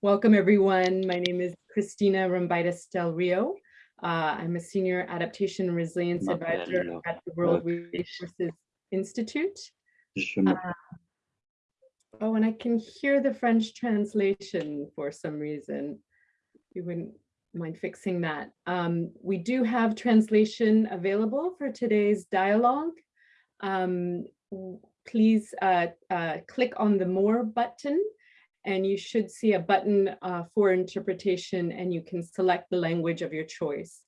Welcome everyone. My name is Cristina Rombaidis Del Rio. Uh, I'm a senior adaptation and resilience advisor at the World Resources Institute. Uh, oh, and I can hear the French translation for some reason. You wouldn't mind fixing that. Um, we do have translation available for today's dialogue. Um, please uh, uh, click on the more button and you should see a button uh, for interpretation and you can select the language of your choice.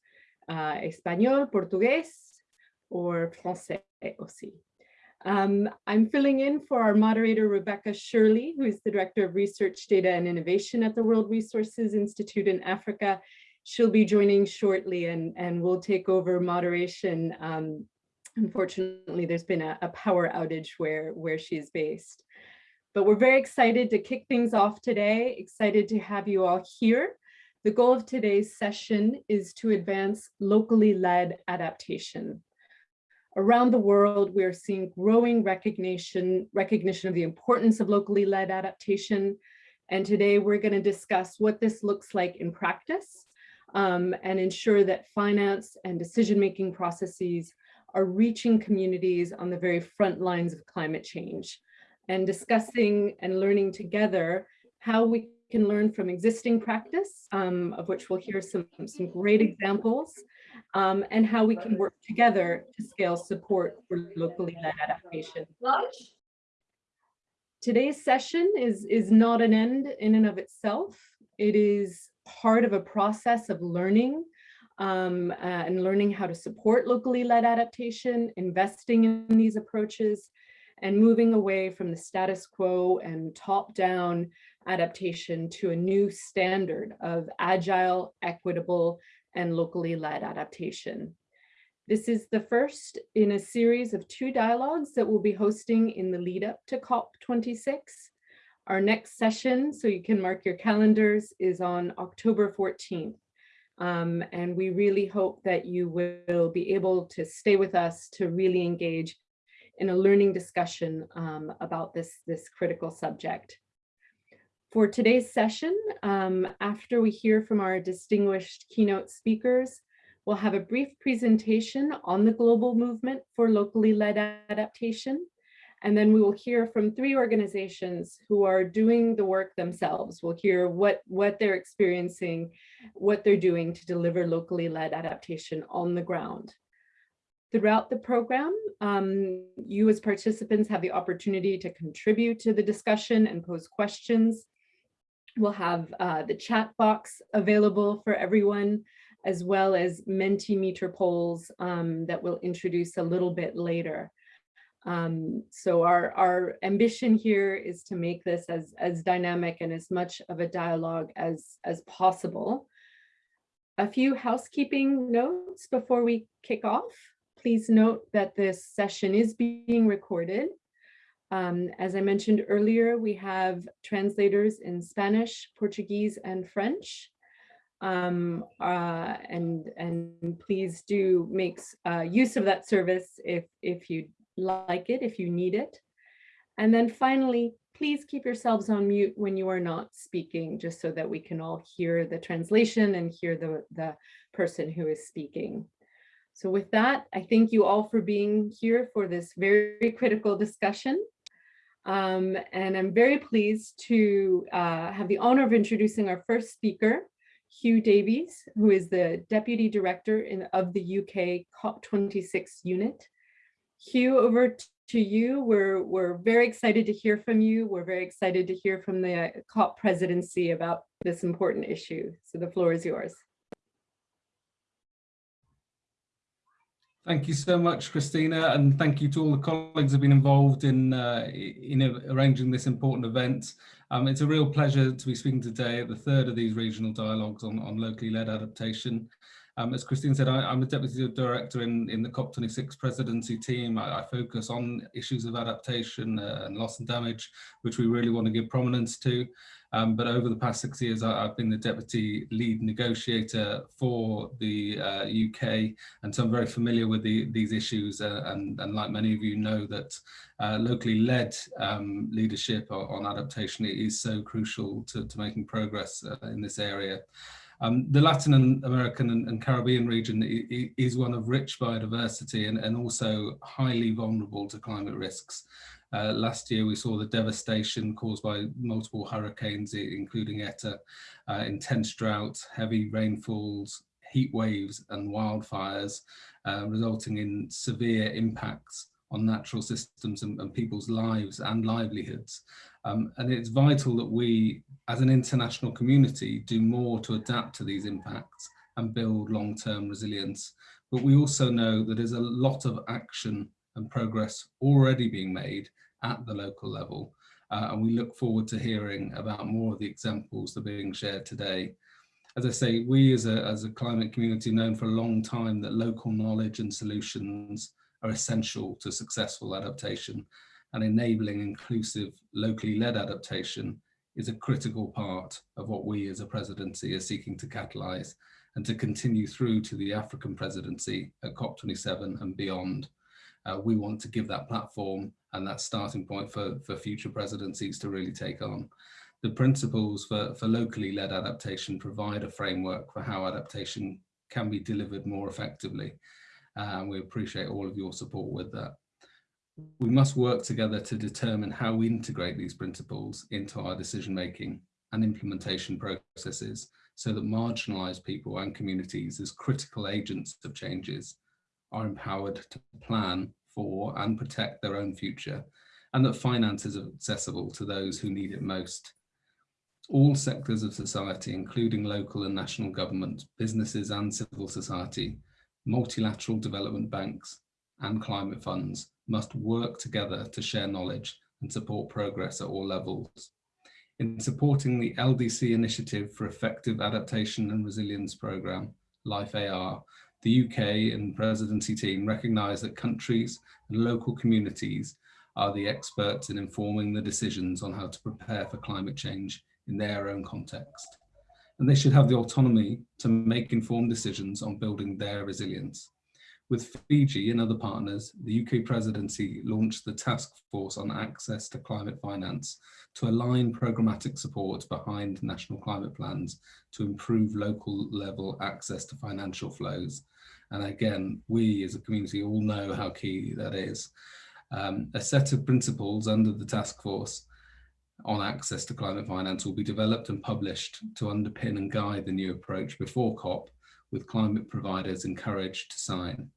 Uh, Espanol, Portuguese, or Francais aussi. Um, I'm filling in for our moderator, Rebekah Shirley, who is the Director of Research, Data and Innovation at the World Resources Institute in Africa. She'll be joining shortly and, and will take over moderation. Um, unfortunately, there's been a, a power outage where, where she's based. But we're very excited to kick things off today, excited to have you all here. The goal of today's session is to advance locally led adaptation. Around the world, we are seeing growing recognition, recognition of the importance of locally led adaptation. And today we're going to discuss what this looks like in practice um, and ensure that finance and decision-making processes are reaching communities on the very front lines of climate change and discussing and learning together how we can learn from existing practice, um, of which we'll hear some, some great examples, um, and how we can work together to scale support for locally led adaptation. Today's session is, is not an end in and of itself. It is part of a process of learning um, uh, and learning how to support locally led adaptation, investing in these approaches, and moving away from the status quo and top-down adaptation to a new standard of agile, equitable, and locally led adaptation. This is the first in a series of two dialogues that we'll be hosting in the lead up to COP26. Our next session, so you can mark your calendars, is on October 14th. Um, and we really hope that you will be able to stay with us to really engage in a learning discussion um, about this, this critical subject. For today's session, um, after we hear from our distinguished keynote speakers, we'll have a brief presentation on the global movement for locally led adaptation. And then we will hear from three organizations who are doing the work themselves. We'll hear what, what they're experiencing, what they're doing to deliver locally led adaptation on the ground. Throughout the program, um, you as participants have the opportunity to contribute to the discussion and pose questions. We'll have uh, the chat box available for everyone, as well as Mentimeter polls um, that we'll introduce a little bit later. Um, so our, our ambition here is to make this as, as dynamic and as much of a dialogue as, as possible. A few housekeeping notes before we kick off. Please note that this session is being recorded. Um, as I mentioned earlier, we have translators in Spanish, Portuguese, and French. Um, uh, and, and please do make uh, use of that service if, if you like it, if you need it. And then finally, please keep yourselves on mute when you are not speaking, just so that we can all hear the translation and hear the, the person who is speaking. So with that, I thank you all for being here for this very critical discussion. Um, and I'm very pleased to uh, have the honor of introducing our first speaker, Hugh Davies, who is the Deputy Director in, of the UK COP26 unit. Hugh, over to you. We're, we're very excited to hear from you. We're very excited to hear from the COP presidency about this important issue. So the floor is yours. Thank you so much, Christina, and thank you to all the colleagues who have been involved in, uh, in arranging this important event. Um, it's a real pleasure to be speaking today at the third of these regional dialogues on, on locally led adaptation. Um, as Christine said, I, am a deputy director in, in the COP26 presidency team. I, I focus on issues of adaptation uh, and loss and damage, which we really want to give prominence to. Um, but over the past six years, I, have been the deputy lead negotiator for the uh, UK, and so I'm very familiar with the, these issues. Uh, and, and, like many of you know, that uh, locally led um, leadership on, adaptation is so crucial to, to making progress uh, in this area. Um, the Latin American and, Caribbean region is one of rich biodiversity and, and also highly vulnerable to climate risks. Uh, last year, we saw the devastation caused by multiple hurricanes, including Eta, uh, intense drought, heavy rainfalls, heat waves and wildfires, uh, resulting in severe impacts on natural systems and, and people's lives and livelihoods. Um, and it's vital that we, as an international community, do more to adapt to these impacts and build long-term resilience. But we also know that there's a lot of action and progress already being made at the local level. Uh, and we look forward to hearing about more of the examples that are being shared today. As I say, we as a, as a climate community known for a long time that local knowledge and solutions are essential to successful adaptation and enabling inclusive locally led adaptation is a critical part of what we as a presidency are seeking to catalyse and to continue through to the African presidency at COP27 and beyond. Uh, we want to give that platform and that starting point for, for future presidencies to really take on. The principles for, for locally led adaptation provide a framework for how adaptation can be delivered more effectively. Uh, and we appreciate all of your support with that. We must work together to determine how we integrate these principles into our decision making and implementation processes so that marginalised people and communities as critical agents of changes are empowered to plan for and protect their own future and that finance is accessible to those who need it most. All sectors of society, including local and national government, businesses and civil society, multilateral development banks and climate funds must work together to share knowledge and support progress at all levels. In supporting the LDC Initiative for Effective Adaptation and Resilience Programme, LIFE AR, the UK and presidency team recognise that countries and local communities are the experts in informing the decisions on how to prepare for climate change in their own context. And they should have the autonomy to make informed decisions on building their resilience. With Fiji and other partners, the UK presidency launched the Task Force on Access to Climate Finance to align programmatic support behind national climate plans to improve local level access to financial flows. And again, we as a community all know how key that is. Um, a set of principles under the task force on access to climate finance will be developed and published to underpin and guide the new approach before COP with climate providers encouraged to sign.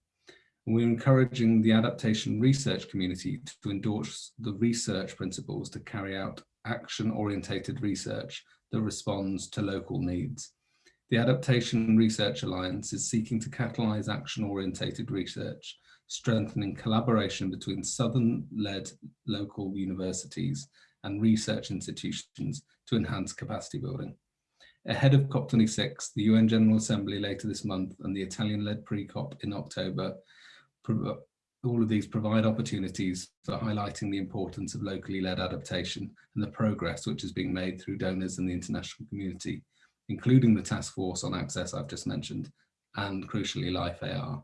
We're encouraging the adaptation research community to endorse the research principles to carry out action-orientated research that responds to local needs. The Adaptation Research Alliance is seeking to catalyse action-orientated research, strengthening collaboration between Southern-led local universities and research institutions to enhance capacity building. Ahead of COP26, the UN General Assembly later this month and the Italian-led pre-COP in October all of these provide opportunities for highlighting the importance of locally led adaptation and the progress which is being made through donors and the international community, including the task force on access I've just mentioned, and crucially Life AR.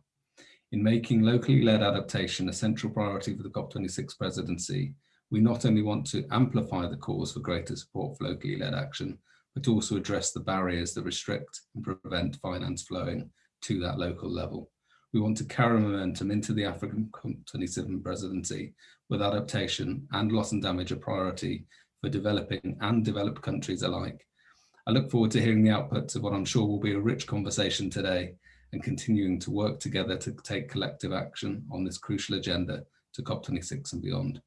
In making locally led adaptation a central priority for the COP26 presidency, we not only want to amplify the cause for greater support for locally led action, but also address the barriers that restrict and prevent finance flowing to that local level. We want to carry momentum into the African 27 presidency with adaptation and loss and damage a priority for developing and developed countries alike. I look forward to hearing the outputs of what I'm sure will be a rich conversation today and continuing to work together to take collective action on this crucial agenda to COP26 and beyond.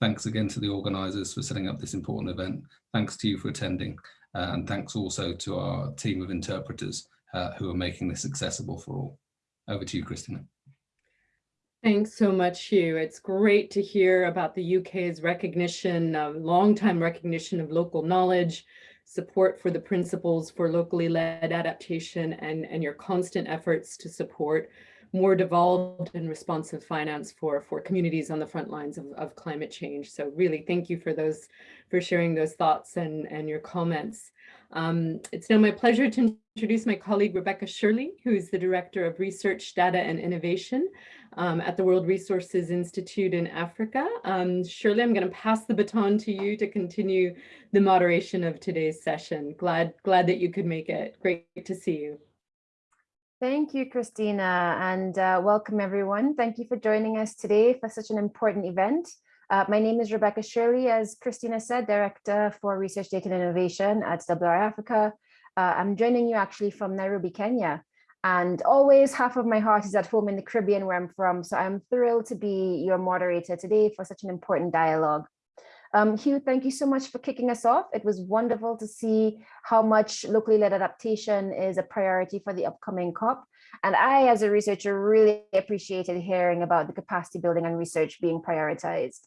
Thanks again to the organisers for setting up this important event. Thanks to you for attending uh, and thanks also to our team of interpreters uh, who are making this accessible for all. Over to you, Christina. Thanks so much, Hugh. It's great to hear about the UK's recognition, uh, long-time recognition of local knowledge, support for the principles for locally led adaptation and, and your constant efforts to support more devolved and responsive finance for, for communities on the front lines of, of climate change. So really thank you for those, for sharing those thoughts and, and your comments. Um, it's now my pleasure to introduce my colleague, Rebekah Shirley, who is the Director of Research, Data and Innovation um, at the World Resources Institute in Africa. Um, Shirley, I'm going to pass the baton to you to continue the moderation of today's session. Glad, glad that you could make it. Great to see you. Thank you, Christina, and uh, welcome everyone. Thank you for joining us today for such an important event. Uh, my name is Rebekah Shirley, as Christina said, Director for Research Data and Innovation at WRI Africa. Uh, I'm joining you actually from Nairobi, Kenya. And always half of my heart is at home in the Caribbean where I'm from. So I'm thrilled to be your moderator today for such an important dialogue. Um, Hugh, thank you so much for kicking us off. It was wonderful to see how much locally led adaptation is a priority for the upcoming COP. And I, as a researcher, really appreciated hearing about the capacity building and research being prioritized.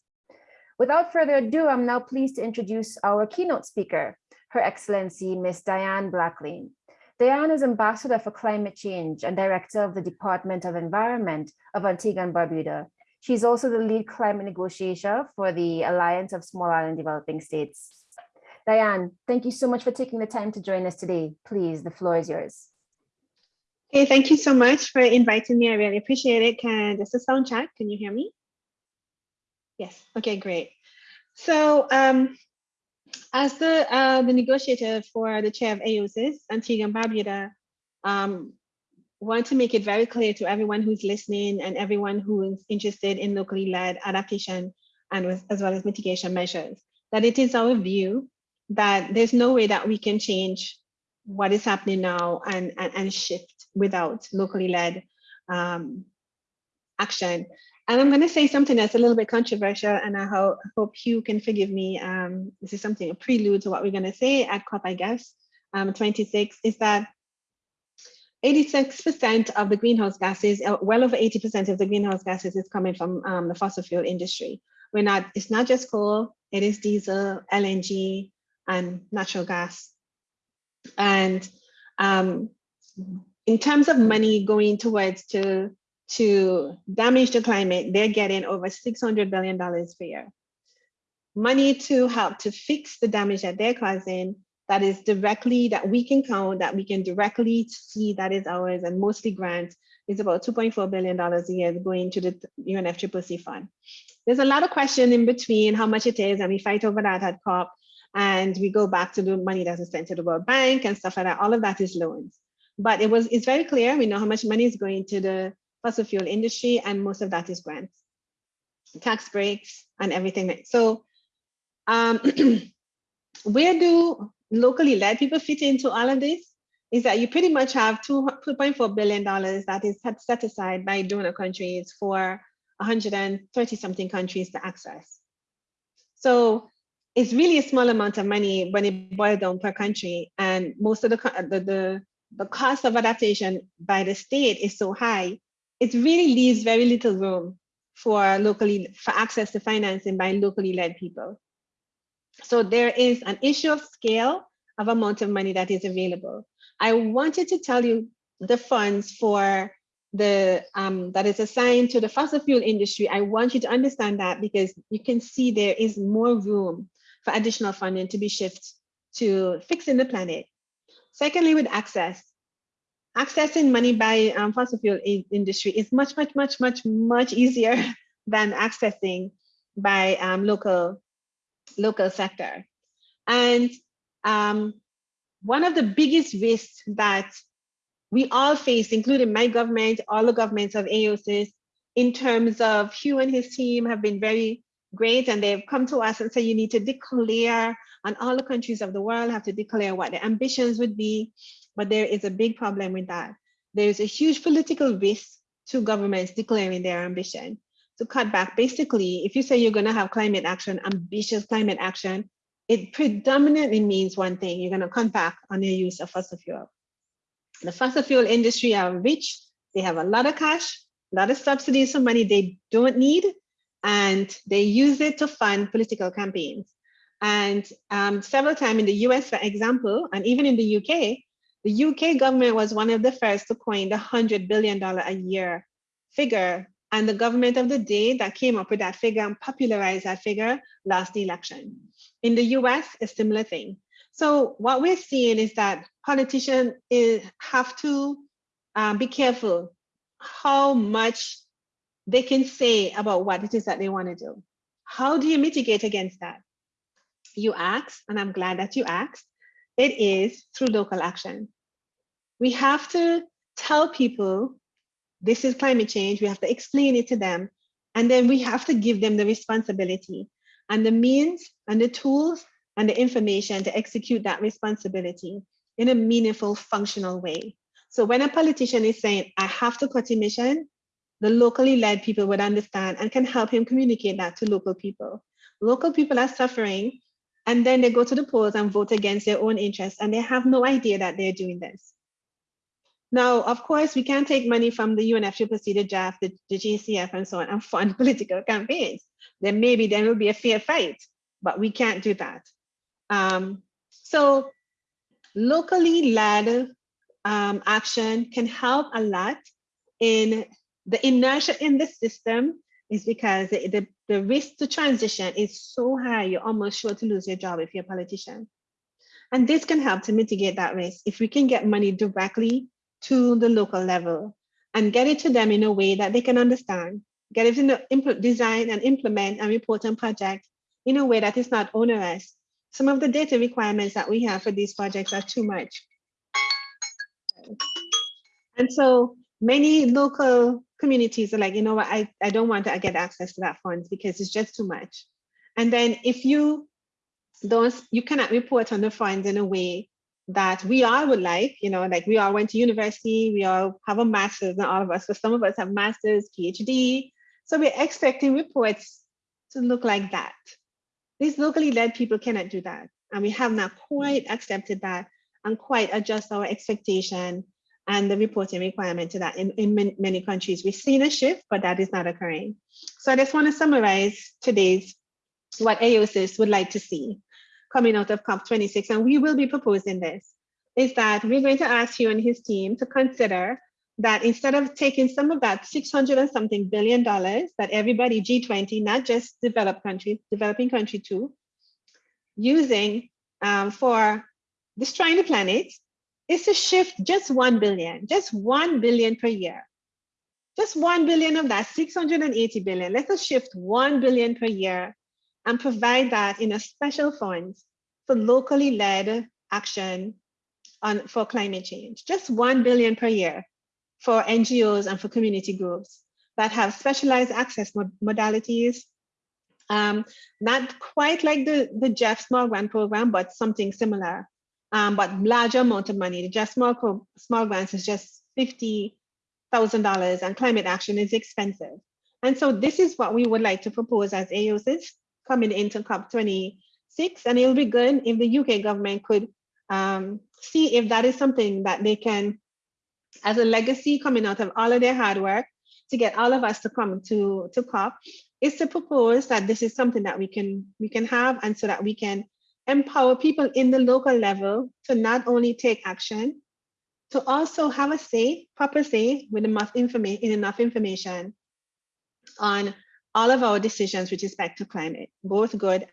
Without further ado, I'm now pleased to introduce our keynote speaker, Her Excellency, Ms. Diann Black-Layne. Diann is Ambassador for Climate Change and Director of the Department of Environment of Antigua and Barbuda. She's also the lead climate negotiator for the Alliance of Small Island Developing States. Diann, thank you so much for taking the time to join us today. Please, the floor is yours. Okay, thank you so much for inviting me. I really appreciate it. Can just a sound check? Can you hear me? Yes. Okay, great. So um, as the uh, the negotiator for the chair of AOSIS, Antigua and Barbuda, um, want to make it very clear to everyone who's listening and everyone who is interested in locally led adaptation and with, as well as mitigation measures, that it is our view that there's no way that we can change what is happening now and, and, and shift without locally led um, action. And I'm going to say something that's a little bit controversial, and I ho hope Hugh can forgive me. Um, this is something, a prelude to what we're going to say at COP, I guess, um, 26, is that 86% of the greenhouse gases, uh, well over 80% of the greenhouse gases is coming from um, the fossil fuel industry. We're not, it's not just coal, it is diesel, LNG, and natural gas. And um, in terms of money going towards to to damage the climate, they're getting over $600 billion per year. Money to help to fix the damage that they're causing that is directly, that we can count, that we can directly see that is ours and mostly grants is about $2.4 billion a year going to the UNFCCC fund. There's a lot of question in between how much it is and we fight over that at COP and we go back to the money that is sent to the World Bank and stuff like that. All of that is loans. But it was it's very clear. We know how much money is going to the fossil fuel industry, and most of that is grants, tax breaks, and everything. So um, where do locally led people fit into all of this? Is that you pretty much have $2.4 billion that is set aside by donor countries for 130 something countries to access. So it's really a small amount of money when it boils down per country. And most of the, the, the, the cost of adaptation by the state is so high it really leaves very little room for locally for access to financing by locally led people. So there is an issue of scale of amount of money that is available. I wanted to tell you the funds for the um, that is assigned to the fossil fuel industry. I want you to understand that because you can see there is more room for additional funding to be shifted to fixing the planet. Secondly, with access, accessing money by um, fossil fuel industry is much, much, much, much, much easier than accessing by um, local, local sector. And um, one of the biggest risks that we all face, including my government, all the governments of AOSIS, in terms of Hugh and his team have been very great and they've come to us and said you need to declare and all the countries of the world have to declare what their ambitions would be but there is a big problem with that. There's a huge political risk to governments declaring their ambition to cut back. Basically, if you say you're going to have climate action, ambitious climate action, it predominantly means one thing, you're going to cut back on your use of fossil fuel. The fossil fuel industry are rich, they have a lot of cash, a lot of subsidies for money they don't need, and they use it to fund political campaigns. And um, several times in the US, for example, and even in the UK, the UK government was one of the first to coin the $100 billion a year figure and the government of the day that came up with that figure and popularized that figure lost the election. In the US, a similar thing. So what we're seeing is that politicians is, have to um, be careful how much they can say about what it is that they want to do. How do you mitigate against that? You asked, and I'm glad that you asked, it is through local action. We have to tell people this is climate change. We have to explain it to them. And then we have to give them the responsibility and the means and the tools and the information to execute that responsibility in a meaningful, functional way. So when a politician is saying, I have to cut emission, the locally led people would understand and can help him communicate that to local people. Local people are suffering and then they go to the polls and vote against their own interests and they have no idea that they're doing this. Now, of course, we can't take money from the UNFCCC, the GEF, the, the GCF and so on and fund political campaigns. Then maybe there will be a fair fight, but we can't do that. Um, so locally led um, action can help a lot in the inertia in the system is because the, the, the risk to transition is so high, you're almost sure to lose your job if you're a politician. And this can help to mitigate that risk if we can get money directly to the local level and get it to them in a way that they can understand, get it in the design and implement and report on project in a way that is not onerous. Some of the data requirements that we have for these projects are too much. And so many local communities are like, you know what, I, I don't want to get access to that funds because it's just too much. And then if you don't, you cannot report on the funds in a way that we all would like, you know, like we all went to university, we all have a master's, not all of us, but some of us have masters, PhD. So we're expecting reports to look like that. These locally led people cannot do that. And we have not mm. quite accepted that and quite adjust our expectation and the reporting requirement to that in, in many countries. We've seen a shift, but that is not occurring. So I just want to summarize today's what AOSIS would like to see coming out of COP26, and we will be proposing this, is that we're going to ask you and his team to consider that instead of taking some of that 600 and something billion dollars that everybody G20, not just developed countries, developing country too, using um, for destroying the planet, is to shift just 1 billion, just 1 billion per year. Just 1 billion of that 680 billion. Let us shift 1 billion per year and provide that in a special fund for locally led action on for climate change. Just 1 billion per year for NGOs and for community groups that have specialized access mod modalities. Um, not quite like the, the GEF Small Grant Program, but something similar um, but larger amount of money. The GEF small, small grants is just $50,000 and climate action is expensive. And so this is what we would like to propose as AOSIS coming into COP26. And it'll be good if the UK government could um, see if that is something that they can, as a legacy coming out of all of their hard work to get all of us to come to, to COP, is to propose that this is something that we can we can have and so that we can empower people in the local level to not only take action, to also have a say, proper say with enough information, enough information on all of our decisions with respect to climate, both good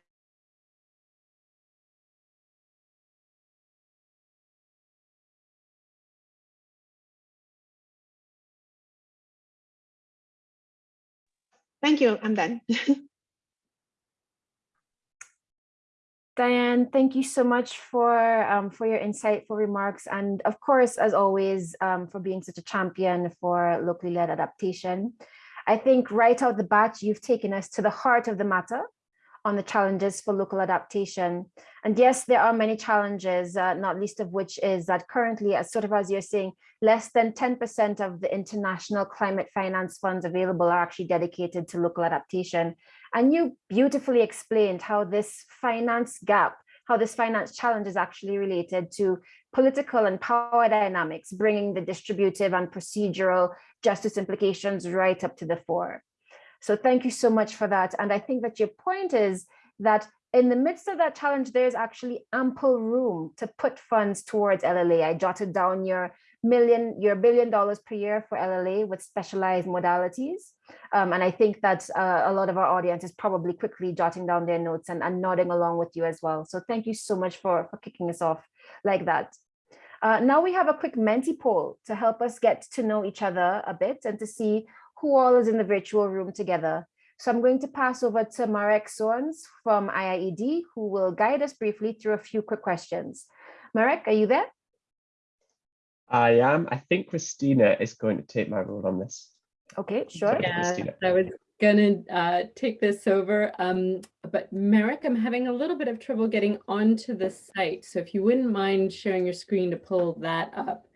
Thank you, I'm done. Diann, thank you so much for um, for your insightful remarks and of course, as always, um, for being such a champion for locally led adaptation. I think right out the bat, you've taken us to the heart of the matter on the challenges for local adaptation. And yes, there are many challenges, uh, not least of which is that currently, as sort of as you're saying, less than 10% of the international climate finance funds available are actually dedicated to local adaptation. And you beautifully explained how this finance gap, how this finance challenge is actually related to political and power dynamics, bringing the distributive and procedural justice implications right up to the fore. So thank you so much for that. And I think that your point is that in the midst of that challenge, there's actually ample room to put funds towards LLA. I jotted down your million, your billion dollars per year for LLA with specialized modalities. Um, and I think that uh, a lot of our audience is probably quickly jotting down their notes and, and nodding along with you as well. So thank you so much for, for kicking us off like that. Uh, now we have a quick Menti poll to help us get to know each other a bit and to see who all is in the virtual room together. So I'm going to pass over to Marek Soanes from IIED, who will guide us briefly through a few quick questions. Marek, are you there? I am. I think Christina is going to take my role on this. Okay, sure. Yeah, I was gonna uh, take this over, um, but Marek, I'm having a little bit of trouble getting onto the site. So if you wouldn't mind sharing your screen to pull that up,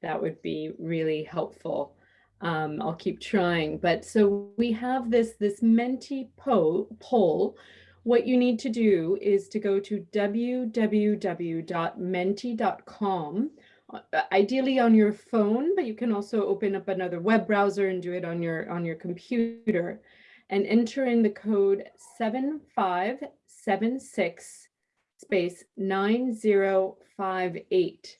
that would be really helpful. Um, I'll keep trying, but so we have this, this Menti po poll. What you need to do is to go to www.menti.com ideally on your phone, but you can also open up another web browser and do it on your on your computer and enter in the code 7576 space 9058.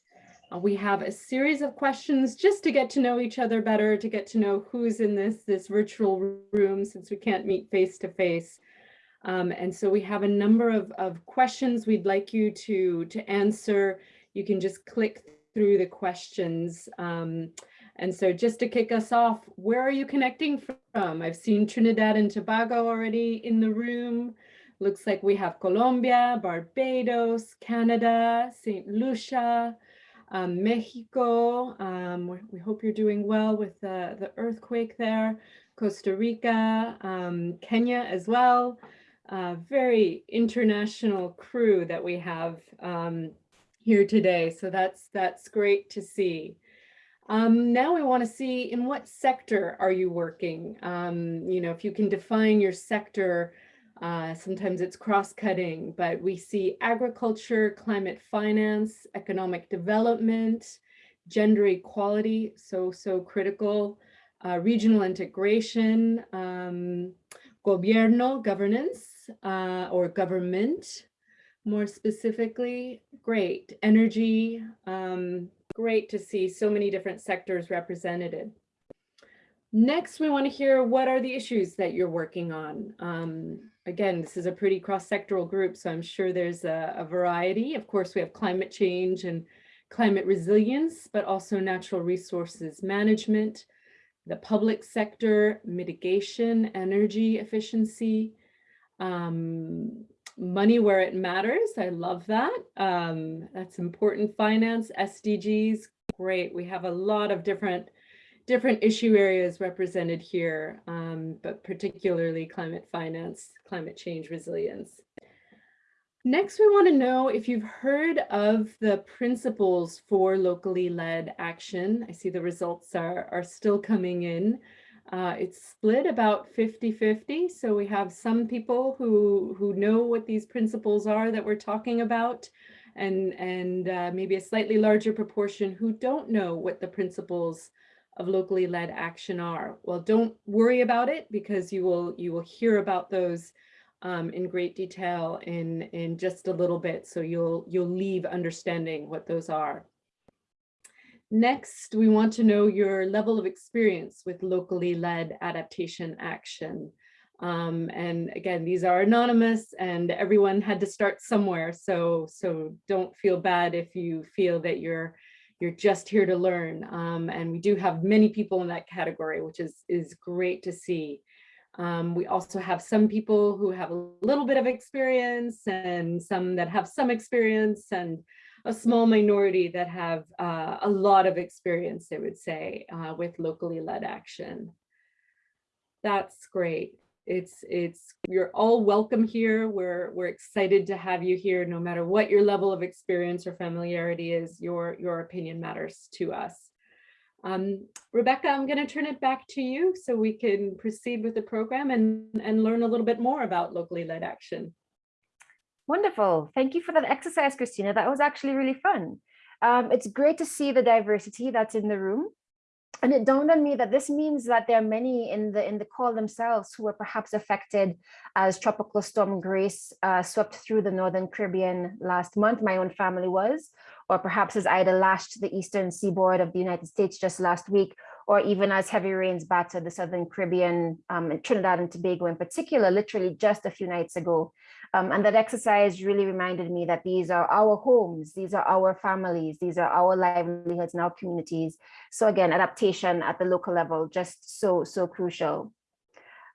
Uh, we have a series of questions just to get to know each other better, to get to know who's in this this virtual room since we can't meet face to face. Um, and so we have a number of, of questions we'd like you to, to answer. You can just click through the questions. Um, and so just to kick us off, where are you connecting from? I've seen Trinidad and Tobago already in the room. Looks like we have Colombia, Barbados, Canada, St. Lucia, um, Mexico. Um, we, hope you're doing well with the, the earthquake there. Costa Rica, um, Kenya as well. Uh, very international crew that we have um, here today. So that's that's great to see. Um, now we want to see in what sector are you working? Um, you know, if you can define your sector, uh, sometimes it's cross-cutting, but we see agriculture, climate finance, economic development, gender equality, so, so critical, uh, regional integration, um, gobierno, governance, uh, or government, more specifically, great. Energy, um, great to see so many different sectors represented. Next, we want to hear what are the issues that you're working on. Um, again, this is a pretty cross-sectoral group, so I'm sure there's a, a variety. Of course, we have climate change and climate resilience, but also natural resources management, the public sector, mitigation, energy efficiency, um, money where it matters. I love that. Um, that's important. Finance, SDGs, great. We have a lot of different different issue areas represented here, um, but particularly climate finance, climate change resilience. Next, we want to know if you've heard of the principles for locally led action. I see the results are, are still coming in. Uh, it's split about 50-50. So we have some people who, who know what these principles are that we're talking about and, and uh, maybe a slightly larger proportion who don't know what the principles of locally led action are. Well, don't worry about it because you will, you will hear about those um, in great detail in, in just a little bit. So you'll, you'll leave understanding what those are. Next, we want to know your level of experience with locally led adaptation action. Um, and again, these are anonymous and everyone had to start somewhere. So, so don't feel bad if you feel that you're you're just here to learn. Um, and we do have many people in that category, which is, is great to see. Um, we also have some people who have a little bit of experience and some that have some experience and a small minority that have uh, a lot of experience, I would say, uh, with locally led action. That's great. It's, it's, you're all welcome here. We're, we're excited to have you here, no matter what your level of experience or familiarity is, your, your opinion matters to us. Um, Rebekah, I'm going to turn it back to you so we can proceed with the program and, and learn a little bit more about locally led action. Wonderful. Thank you for that exercise, Christina. That was actually really fun. Um, it's great to see the diversity that's in the room. and it dawned on me that this means that there are many in the in the call themselves who were perhaps affected as tropical storm Grace uh, swept through the northern Caribbean last month. My own family was, or perhaps as Ida lashed the eastern seaboard of the United States just last week, or even as heavy rains battered the southern Caribbean, um, Trinidad and Tobago in particular, literally just a few nights ago. Um, and that exercise really reminded me that these are our homes, these are our families, these are our livelihoods and our communities. So again, adaptation at the local level, just so, so crucial.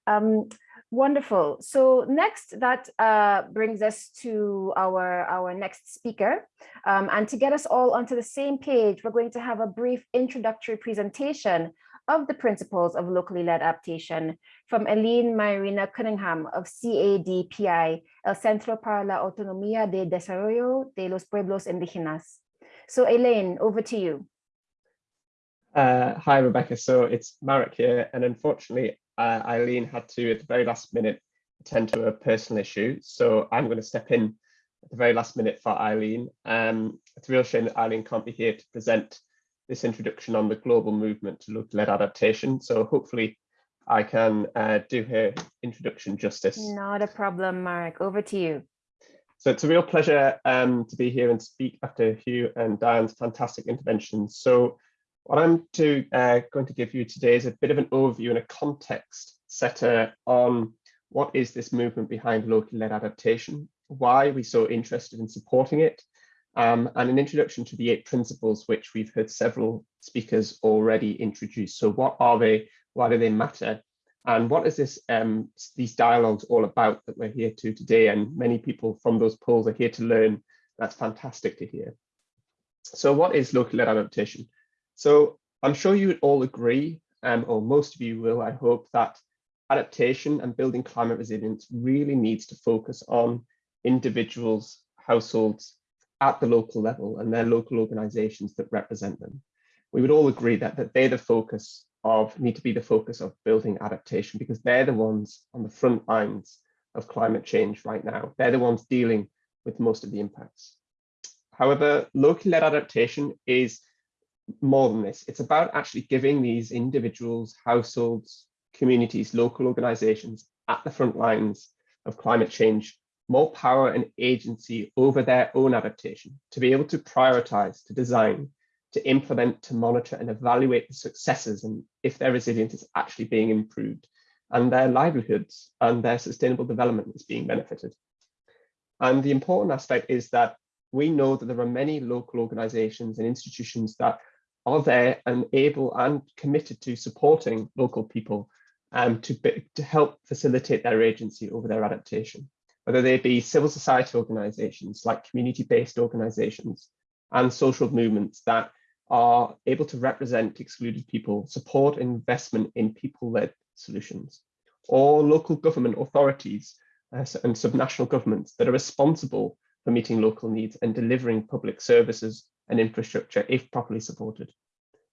Um, wonderful. So next, that uh, brings us to our, our next speaker. Um, and to get us all onto the same page, we're going to have a brief introductory presentation of the principles of locally led adaptation from Eileen Mairena Cunningham of CADPI, El Centro para la Autonomía de Desarrollo de los Pueblos Indígenas. So Elaine, over to you. Uh, hi, Rebekah. So it's Marek here. And unfortunately, uh, Eileen had to, at the very last minute, attend to a personal issue. So I'm going to step in at the very last minute for Eileen. Um, it's a real shame that Eileen can't be here to present this introduction on the global movement to local-led adaptation. So hopefully I can uh, do her introduction justice. Not a problem, Mark. Over to you. So it's a real pleasure um, to be here and speak after Hugh and Diann's fantastic interventions. So what I'm to, uh, going to give you today is a bit of an overview and a context setter on what is this movement behind local-led adaptation, why we're so interested in supporting it, um, and an introduction to the eight principles, which we've heard several speakers already introduce. So what are they? Why do they matter? And what is this um, these dialogues all about that we're here to today? And many people from those polls are here to learn. That's fantastic to hear. So what is local led adaptation? So I'm sure you would all agree, um, or most of you will, I hope, that adaptation and building climate resilience really needs to focus on individuals, households, at the local level and their local organizations that represent them. We would all agree that, that they're the focus of, need to be the focus of building adaptation because they're the ones on the front lines of climate change right now. They're the ones dealing with most of the impacts. However, locally led adaptation is more than this. It's about actually giving these individuals, households, communities, local organizations at the front lines of climate change more power and agency over their own adaptation, to be able to prioritize, to design, to implement, to monitor and evaluate the successes and if their resilience is actually being improved and their livelihoods and their sustainable development is being benefited. And the important aspect is that we know that there are many local organizations and institutions that are there and able and committed to supporting local people um, to, to help facilitate their agency over their adaptation whether they be civil society organizations like community-based organizations and social movements that are able to represent excluded people, support investment in people-led solutions, or local government authorities uh, and subnational governments that are responsible for meeting local needs and delivering public services and infrastructure if properly supported.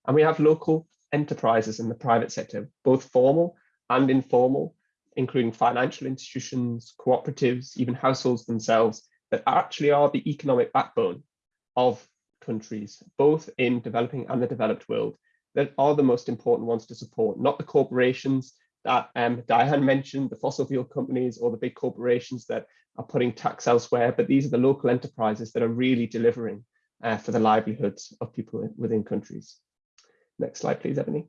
And we have local enterprises in the private sector, both formal and informal, including financial institutions, cooperatives, even households themselves, that actually are the economic backbone of countries, both in developing and the developed world, that are the most important ones to support, not the corporations that um, Diann mentioned, the fossil fuel companies or the big corporations that are putting tax elsewhere, but these are the local enterprises that are really delivering uh, for the livelihoods of people within countries. Next slide, please, Ebony.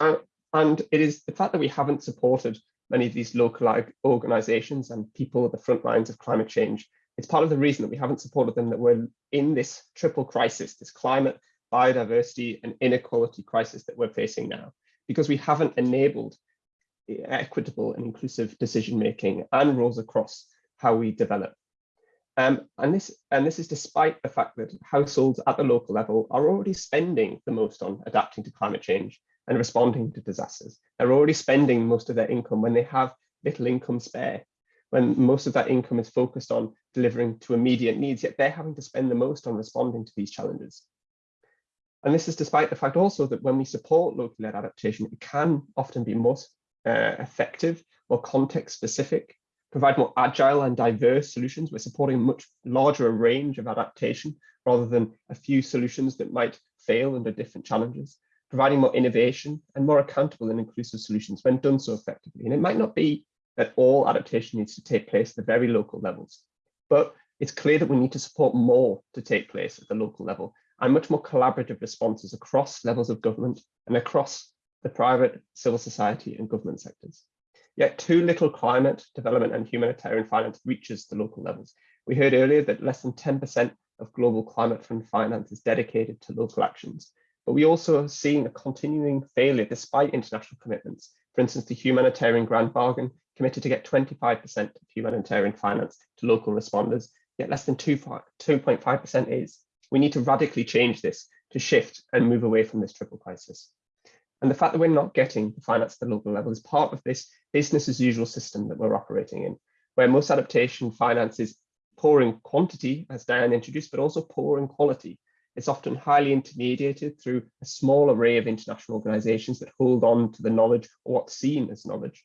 Uh, and it is the fact that we haven't supported many of these local organizations and people at the front lines of climate change. It's part of the reason that we haven't supported them that we're in this triple crisis, this climate, biodiversity and inequality crisis that we're facing now, because we haven't enabled equitable and inclusive decision making and rules across how we develop. Um, and this and this is despite the fact that households at the local level are already spending the most on adapting to climate change and responding to disasters. They're already spending most of their income when they have little income spare, when most of that income is focused on delivering to immediate needs, yet they're having to spend the most on responding to these challenges. And this is despite the fact also that when we support locally led adaptation, it can often be more uh, effective, more context specific, provide more agile and diverse solutions. We're supporting a much larger range of adaptation rather than a few solutions that might fail under different challenges. Providing more innovation and more accountable and inclusive solutions when done so effectively. And it might not be that all adaptation needs to take place at the very local levels, but it's clear that we need to support more to take place at the local level and much more collaborative responses across levels of government and across the private, civil society and government sectors. Yet too little climate, development and humanitarian finance reaches the local levels. We heard earlier that less than 10% of global climate fund finance is dedicated to local actions. But we also are seeing a continuing failure despite international commitments. For instance, the humanitarian grand bargain committed to get 25% of humanitarian finance to local responders, yet less than 2.5% is. We need to radically change this to shift and move away from this triple crisis. And the fact that we're not getting the finance at the local level is part of this business as usual system that we're operating in, where most adaptation finance is poor in quantity, as Diann introduced, but also poor in quality. It's often highly intermediated through a small array of international organizations that hold on to the knowledge or what's seen as knowledge,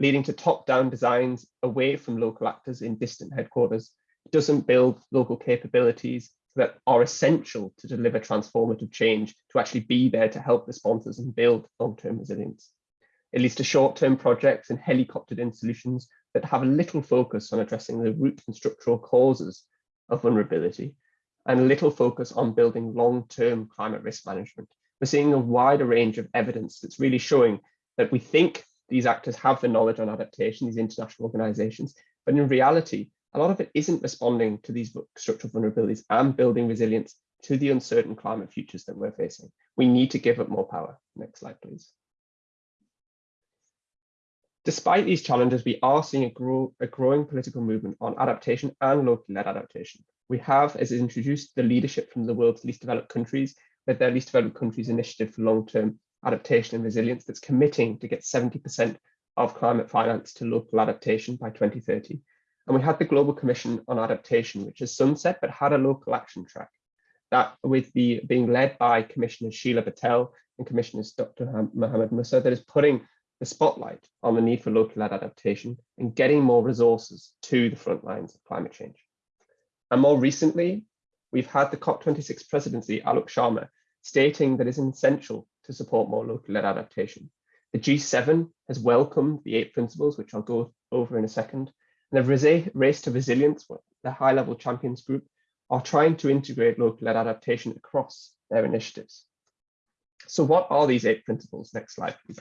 leading to top-down designs away from local actors in distant headquarters. It doesn't build local capabilities that are essential to deliver transformative change, to actually be there to help the sponsors and build long-term resilience. It leads to short-term projects and helicoptered in solutions that have a little focus on addressing the root and structural causes of vulnerability and little focus on building long-term climate risk management. We're seeing a wider range of evidence that's really showing that we think these actors have the knowledge on adaptation, these international organizations, but in reality, a lot of it isn't responding to these structural vulnerabilities and building resilience to the uncertain climate futures that we're facing. We need to give it more power. Next slide, please. Despite these challenges, we are seeing a, grow, a growing political movement on adaptation and locally led adaptation. We have, as introduced, the leadership from the world's least developed countries with their least developed countries initiative for long-term adaptation and resilience that's committing to get 70% of climate finance to local adaptation by 2030. And we had the Global Commission on Adaptation, which is sunset, but had a local action track that with the being led by Commissioner Sheela Patel and Commissioners Dr. Mohammed Musa that is putting the spotlight on the need for local led adaptation and getting more resources to the front lines of climate change. And more recently, we've had the COP26 presidency, Alok Sharma, stating that it's essential to support more local led adaptation. The G7 has welcomed the eight principles, which I'll go over in a second. And the Race to Resilience, the high level champions group, are trying to integrate local led adaptation across their initiatives. So what are these eight principles? Next slide, please.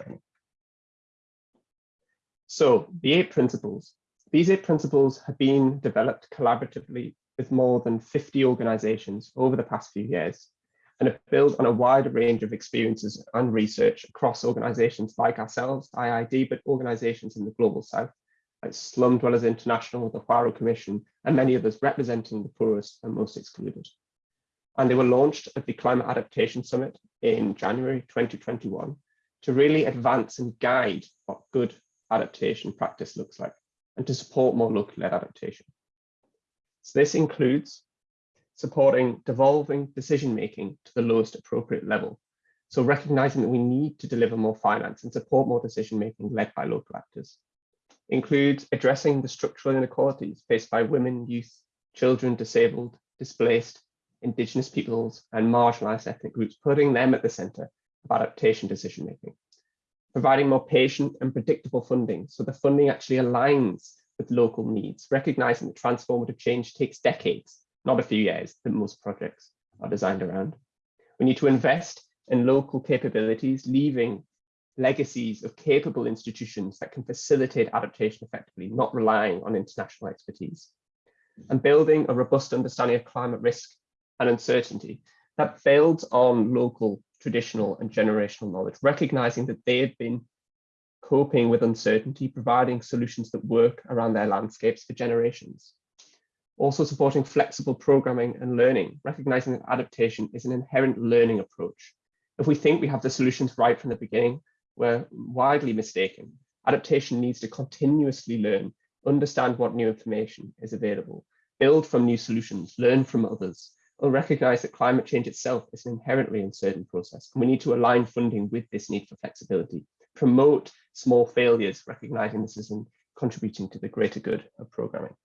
So the eight principles, these eight principles have been developed collaboratively with more than 50 organizations over the past few years and have built on a wide range of experiences and research across organizations like ourselves, IIED, but organizations in the global south, like Slum Dwellers International, the Huairou Commission, and many others representing the poorest and most excluded. And they were launched at the Climate Adaptation Summit in January 2021 to really advance and guide what good adaptation practice looks like and to support more locally led adaptation. So this includes supporting devolving decision making to the lowest appropriate level. So recognizing that we need to deliver more finance and support more decision making led by local actors. Includes addressing the structural inequalities faced by women, youth, children, disabled, displaced, indigenous peoples and marginalized ethnic groups, putting them at the center of adaptation decision making providing more patient and predictable funding. So the funding actually aligns with local needs, recognizing that transformative change takes decades, not a few years that most projects are designed around. We need to invest in local capabilities, leaving legacies of capable institutions that can facilitate adaptation effectively, not relying on international expertise. And building a robust understanding of climate risk and uncertainty that builds on local traditional and generational knowledge, recognizing that they have been coping with uncertainty, providing solutions that work around their landscapes for generations. Also supporting flexible programming and learning, recognizing that adaptation is an inherent learning approach. If we think we have the solutions right from the beginning, we're widely mistaken. Adaptation needs to continuously learn, understand what new information is available, build from new solutions, learn from others, will recognize that climate change itself is an inherently uncertain process. And we need to align funding with this need for flexibility, promote small failures, recognizing this is in contributing to the greater good of programming.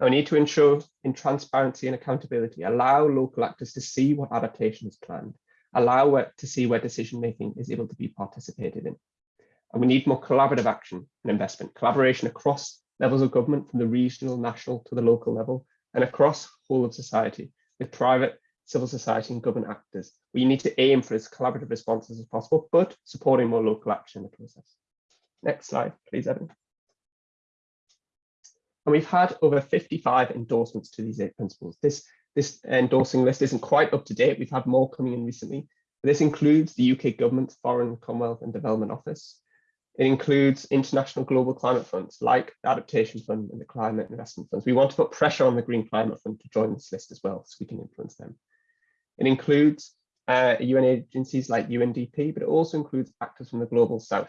Now, we need to ensure in transparency and accountability, allow local actors to see what adaptation is planned, allow to see where decision making is able to be participated in. And we need more collaborative action and investment, collaboration across levels of government from the regional, national to the local level and across whole of society with private, civil society and government actors. We need to aim for as collaborative responses as possible, but supporting more local action in the process. Next slide, please, Evan. And we've had over 55 endorsements to these eight principles. This, this endorsing list isn't quite up to date. We've had more coming in recently. This includes the UK government's Foreign, Commonwealth and Development Office. It includes international global climate funds like the Adaptation Fund and the Climate Investment Funds. We want to put pressure on the Green Climate Fund to join this list as well, so we can influence them. It includes uh, UN agencies like UNDP, but it also includes actors from the Global South.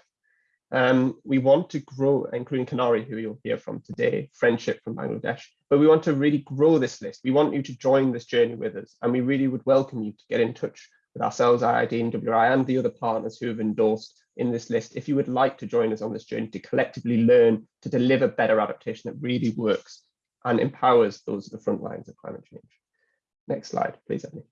Um, we want to grow, including CANARI, who you'll hear from today, Friendship from Bangladesh, but we want to really grow this list. We want you to join this journey with us, and we really would welcome you to get in touch with ourselves, IIED and WRI, and the other partners who have endorsed in this list if you would like to join us on this journey to collectively learn to deliver better adaptation that really works and empowers those at the front lines of climate change. Next slide, please, Ebony.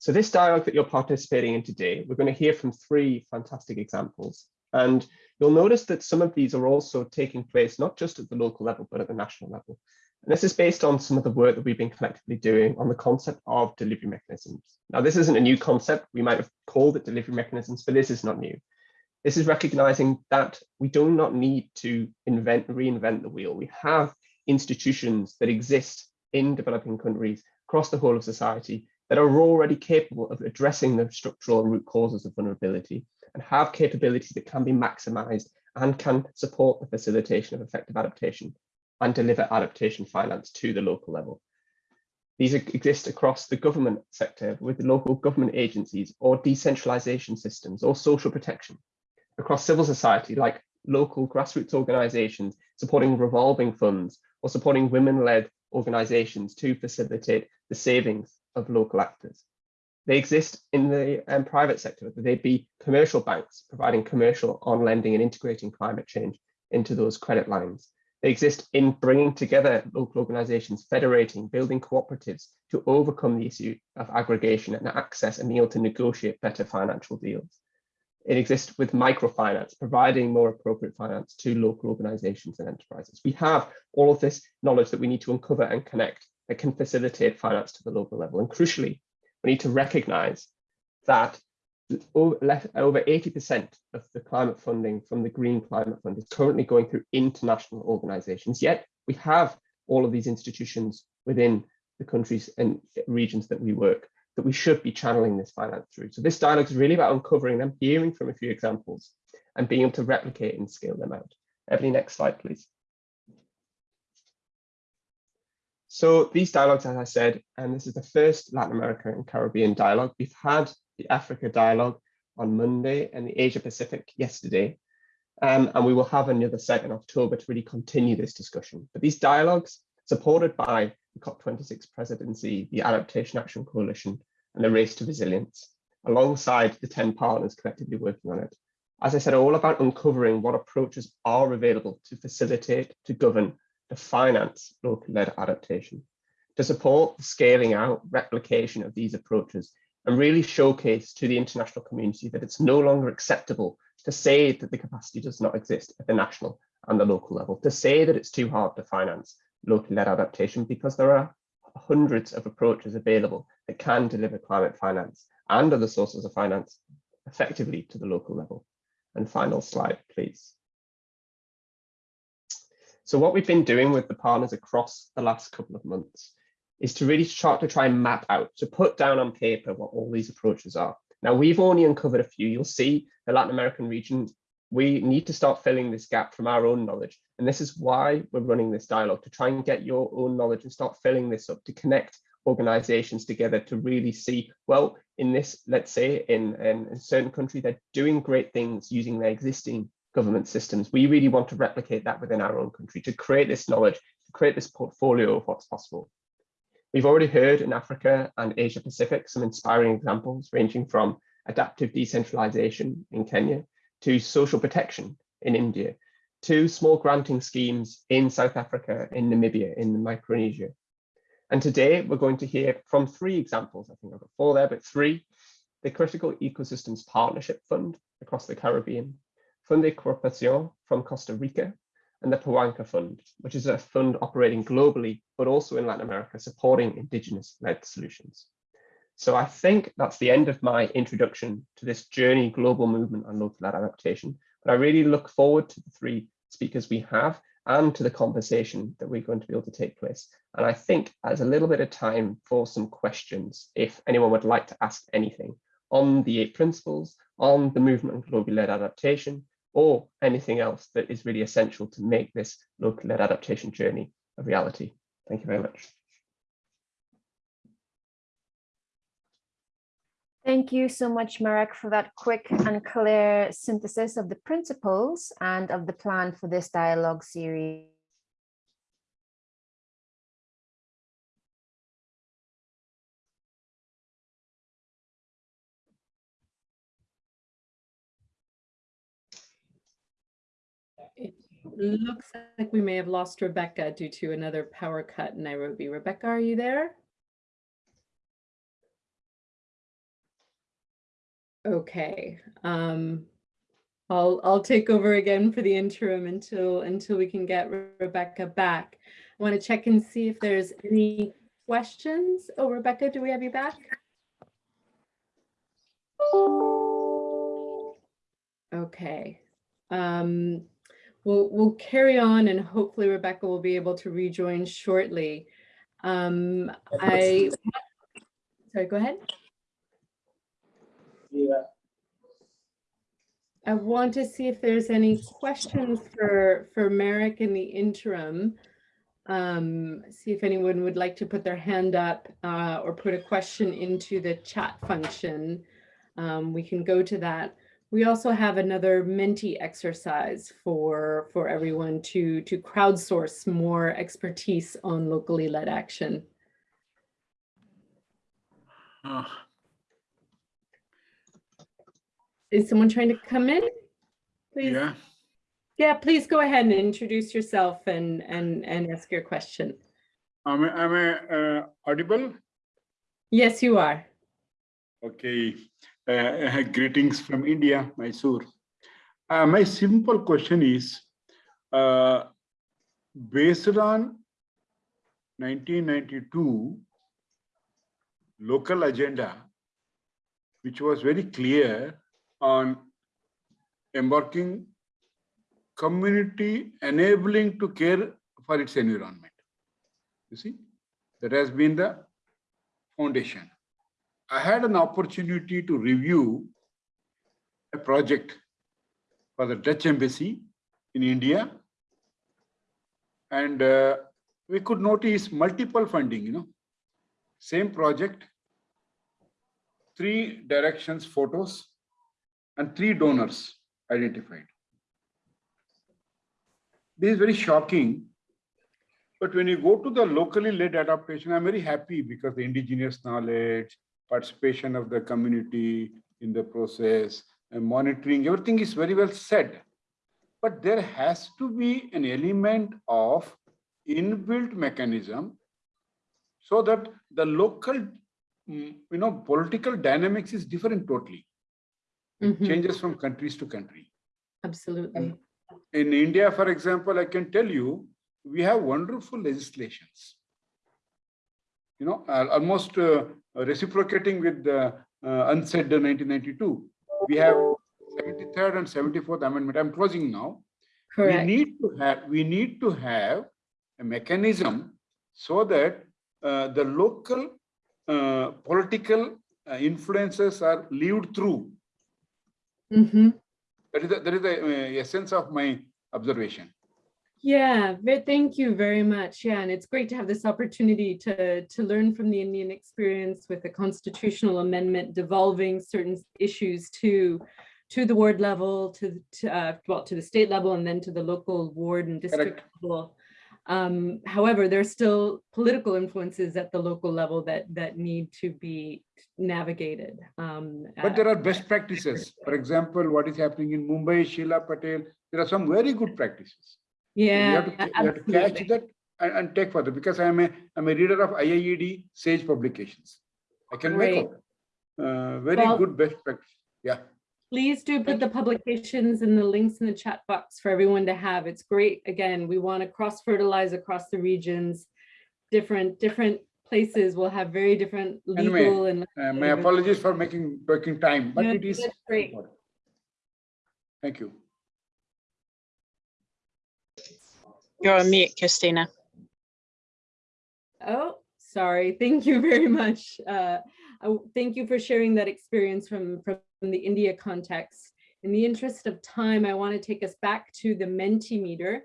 So this dialogue that you're participating in today, we're going to hear from three fantastic examples. And you'll notice that some of these are also taking place not just at the local level, but at the national level. And this is based on some of the work that we've been collectively doing on the concept of delivery mechanisms. Now, this isn't a new concept. We might have called it delivery mechanisms, but this is not new. This is recognizing that we do not need to invent, reinvent the wheel. We have institutions that exist in developing countries across the whole of society that are already capable of addressing the structural root causes of vulnerability and have capabilities that can be maximized and can support the facilitation of effective adaptation and deliver adaptation finance to the local level. These exist across the government sector with local government agencies or decentralization systems or social protection, across civil society like local grassroots organizations supporting revolving funds or supporting women-led organizations to facilitate the savings of local actors. They exist in the um, private sector, they be commercial banks providing commercial on lending and integrating climate change into those credit lines, they exist in bringing together local organizations, federating, building cooperatives to overcome the issue of aggregation and access and being able to negotiate better financial deals. It exists with microfinance, providing more appropriate finance to local organizations and enterprises. We have all of this knowledge that we need to uncover and connect that can facilitate finance to the local level. And crucially, we need to recognize that over 80% of the climate funding from the Green Climate Fund is currently going through international organizations. Yet we have all of these institutions within the countries and regions that we work that we should be channeling this finance through. So this dialogue is really about uncovering them, hearing from a few examples and being able to replicate and scale them out. Ebony, next slide, please. So these dialogues, as I said, and this is the first Latin America and Caribbean dialogue. We've had the Africa Dialogue on Monday and the Asia Pacific yesterday. Um, and we will have another set in October to really continue this discussion. But these dialogues, supported by the COP26 presidency, the Adaptation Action Coalition, and the Race to Resilience, alongside the 10 partners collectively working on it. As I said, are all about uncovering what approaches are available to facilitate, to govern, to finance local-led adaptation, to support the scaling out, replication of these approaches and really showcase to the international community that it's no longer acceptable to say that the capacity does not exist at the national and the local level, to say that it's too hard to finance locally led adaptation because there are hundreds of approaches available that can deliver climate finance and other sources of finance effectively to the local level. And final slide, please. So what we've been doing with the partners across the last couple of months is to really start to try and map out, to put down on paper what all these approaches are. Now, we've only uncovered a few. You'll see the Latin American region, we need to start filling this gap from our own knowledge. And this is why we're running this dialogue, to try and get your own knowledge and start filling this up, to connect organizations together to really see, well, in this, let's say, in, in a certain country, they're doing great things using their existing government systems. We really want to replicate that within our own country, to create this knowledge, to create this portfolio of what's possible. We've already heard in Africa and Asia Pacific some inspiring examples ranging from adaptive decentralization in Kenya to social protection in India to small granting schemes in South Africa, in Namibia, in Micronesia. And today we're going to hear from three examples. I think I've got four there, but three. The Critical Ecosystems Partnership Fund across the Caribbean, Fundecooperación from Costa Rica, and the Pawanka Fund, which is a fund operating globally, but also in Latin America, supporting indigenous-led solutions. So I think that's the end of my introduction to this journey global movement on local adaptation. But I really look forward to the three speakers we have and to the conversation that we're going to be able to take place. And I think as a little bit of time for some questions, if anyone would like to ask anything on the eight principles, on the movement and globally led adaptation, or anything else that is really essential to make this local-led adaptation journey a reality. Thank you very much. Thank you so much, Marek, for that quick and clear synthesis of the principles and of the plan for this dialogue series. Looks like we may have lost Rebekah due to another power cut in Nairobi. Rebekah, are you there? Okay, um, I'll, I'll take over again for the interim until, until we can get Rebekah back. I want to check and see if there's any questions. Oh, Rebekah, do we have you back? Okay, um, we'll, we'll carry on and hopefully Rebekah will be able to rejoin shortly. Um, I, sorry, go ahead. Yeah, I want to see if there's any questions for, for Marek in the interim. Um, see if anyone would like to put their hand up uh, or put a question into the chat function. Um, we can go to that. We also have another Menti exercise for, for everyone to, to crowdsource more expertise on locally led action. uh, Is someone trying to come in? Please. yeah, Yeah, please go ahead and introduce yourself and, and, and ask your question. am I, am I uh, audible? Yes, you are. Okay, uh, greetings from India, Mysore. Uh, my simple question is, uh, based on 1992 local agenda, which was very clear on embarking community enabling to care for its environment. You see, that has been the foundation. I had an opportunity to review a project for the Dutch embassy in India. And uh, we could notice multiple funding, you know, same project, three directions photos and three donors identified. This is very shocking. But when you go to the locally led adaptation, I'm very happy because the indigenous knowledge, participation of the community in the process, and monitoring, everything is very well said. But there has to be an element of inbuilt mechanism so that the local, mm, you know, political dynamics is different totally. It Mhm, changes from countries to country. Absolutely. In India, for example, I can tell you, we have wonderful legislations. You know, almost uh, reciprocating with the uh, UNCED 1992. We have 73rd and 74th amendment. I'm closing now. We need to have, we need to have a mechanism so that uh, the local uh, political uh, influences are lived through. Mhm. That is the, that is the uh, essence of my observation. Yeah, thank you very much. Yeah, and it's great to have this opportunity to, to learn from the Indian experience with the constitutional amendment devolving certain issues to, to the ward level, to, to, uh, well, to the state level, and then to the local ward and district level. Um, however, there's still political influences at the local level that, that need to be navigated. Um, But there are best practices. For example, what is happening in Mumbai, Sheela Patel, there are some very good practices. Yeah, have to, ca- we have to catch that and, and take further because I'm a I'm a reader of IIED Sage publications. I can make Great. out. Uh, very Well- good best practice. Yeah. Please do put the publications and the links in the chat box for everyone to have. It's great. Again, we want to cross fertilize across the regions. Different, different places will have very different Anyway, legal and. Uh, my apologies for making taking time, but No, it is. great. important. Thank you. You're on mute, Christina. Oh, sorry. Thank you very much. Uh, Thank you for sharing that experience from, from the India context. In the interest of time, I want to take us back to the Mentimeter.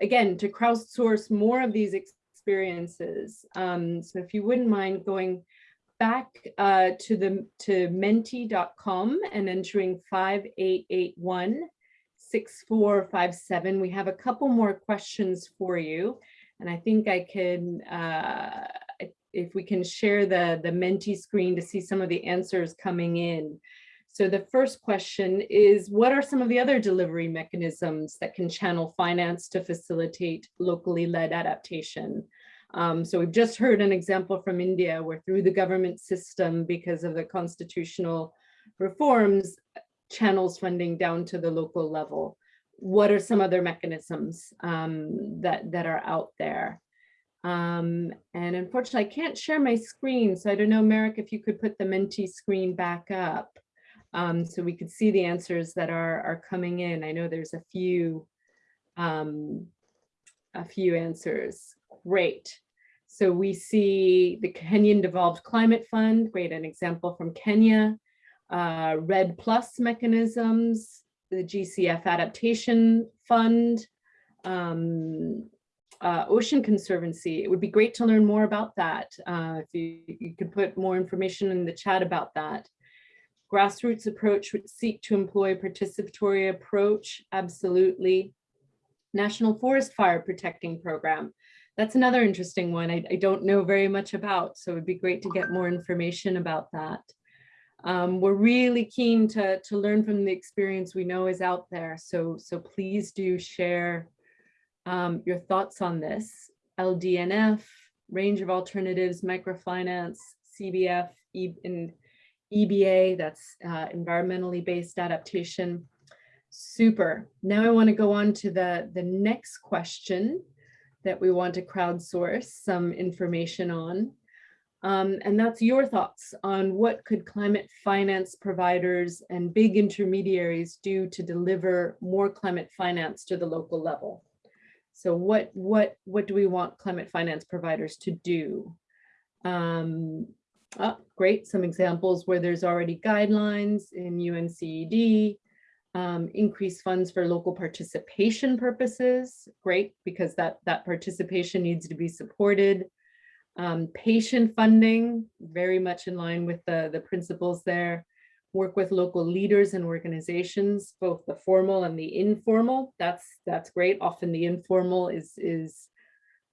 Again, to crowdsource more of these experiences. Um, So if you wouldn't mind going back uh, to the, to menti.com and entering 5881 6457. We have a couple more questions for you. And I think I can, uh, if- we can share the, the Menti screen to see some of the answers coming in. So the first question is, what are some of the other delivery mechanisms that can channel finance to facilitate locally led adaptation? Um, so we've just heard an example from India where through the government system, because of the constitutional reforms, channels funding down to the local level. What are some other mechanisms um, that, that are out there? Um, and unfortunately, I can't share my screen, so I don't know, Marek, if you could put the Menti screen back up um, so we could see the answers that are, are coming in. I know there's a few, um, a few answers. Great. So we see the Kenyan Devolved Climate Fund, great, an example from Kenya uh, REDD+ mechanisms, the GCF Adaptation Fund, um, uh, Ocean Conservancy. It would be great to learn more about that. Uh, if you, you could put more information in the chat about that. Grassroots approach would seek to employ participatory approach, absolutely. National Forest Fire Protecting Program. That's another interesting one I, I don't know very much about, so it'd be great to get more information about that. Um, we're really keen to, to learn from the experience we know is out there. So, so please do share um, your thoughts on this. LDNF, range of alternatives, microfinance, CBF, E- and EBA, that's uh, environmentally based adaptation. Super. Now I want to go on to the, the next question that we want to crowdsource some information on. Um, and that's your thoughts on what could climate finance providers and big intermediaries do to deliver more climate finance to the local level? So what, what, what do we want climate finance providers to do? Um, oh, great, some examples where there's already guidelines in UNCED, um, increase funds for local participation purposes, great, because that, that participation needs to be supported. Um, patient funding, very much in line with the, the principles there. Work with local leaders and organizations, both the formal and the informal. That's that's great. Often the informal is is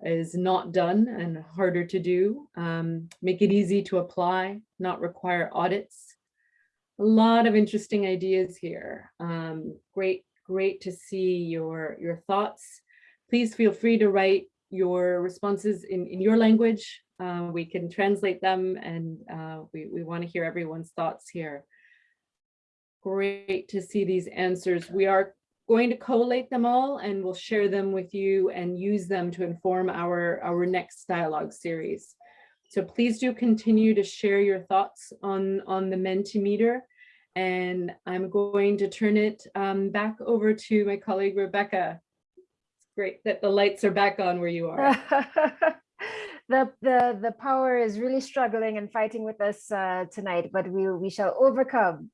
is not done and harder to do. Um, make it easy to apply, not require audits. A lot of interesting ideas here. Um, great, great to see your your thoughts. Please feel free to write your responses in, in your language. Uh, we can translate them and uh, we, we want to hear everyone's thoughts here. Great to see these answers. We are going to collate them all and we'll share them with you and use them to inform our, our next dialogue series. So please do continue to share your thoughts on, on the Mentimeter. And I'm going to turn it um, back over to my colleague Rebekah. Great that the lights are back on where you are. the the the power is really struggling and fighting with us uh, tonight, but we we shall overcome.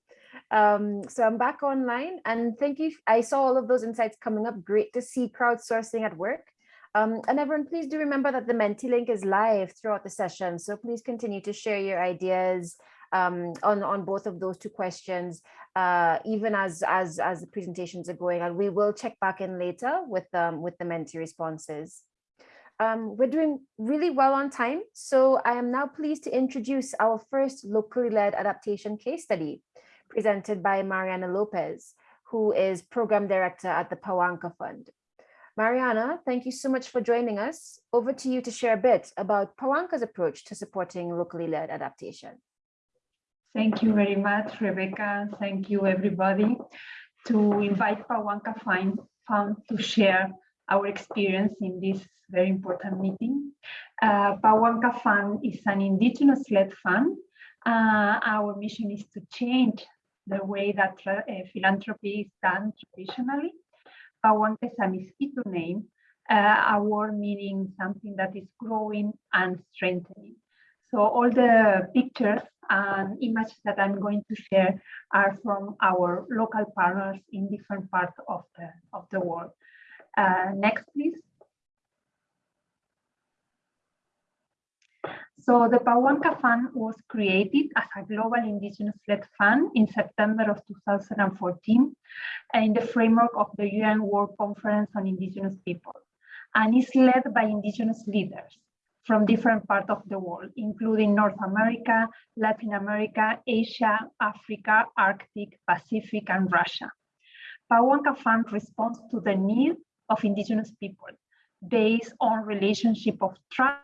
Um, so I'm back online, and thank you. I saw all of those insights coming up. Great to see crowdsourcing at work. Um, and everyone, please do remember that the Menti link is live throughout the session. So please continue to share your ideas um, on on both of those two questions, uh, even as as as the presentations are going. And we will check back in later with um, with the Menti responses. Um, we're doing really well on time, so I am now pleased to introduce our first locally led adaptation case study presented by Mariana Lopez, who is Program Director at the Pawanka Fund. Mariana, thank you so much for joining us. Over to you to share a bit about Pawanka's approach to supporting locally led adaptation. Thank you very much, Rebekah. Thank you, everybody, to invite Pawanka Fund to share our experience in this very important meeting. Uh, Pawanka Fund is an indigenous-led fund. Uh, our mission is to change the way that uh, philanthropy is done traditionally. Pawanka is a Miskito name, uh, a word meaning something that is growing and strengthening. So all the pictures and images that I'm going to share are from our local partners in different parts of the, of the world. Uh, next, please. So the Pawanka Fund was created as a global indigenous-led fund in September of 2014 in the framework of the UN World Conference on Indigenous People and is led by indigenous leaders from different parts of the world, including North America, Latin America, Asia, Africa, Arctic, Pacific, and Russia. Pawanka Fund responds to the need of indigenous people based on relationship of trust,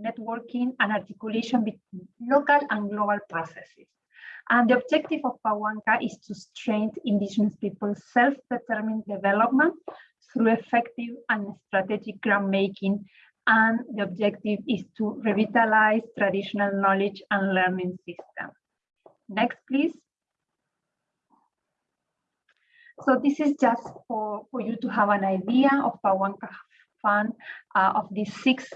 networking, and articulation between local and global processes. And the objective of Pawanka is to strengthen indigenous people's self-determined development through effective and strategic grant making and the objective is to revitalize traditional knowledge and learning system. Next, please. So this is just for, for you to have an idea of Pawanka Fund uh, of these six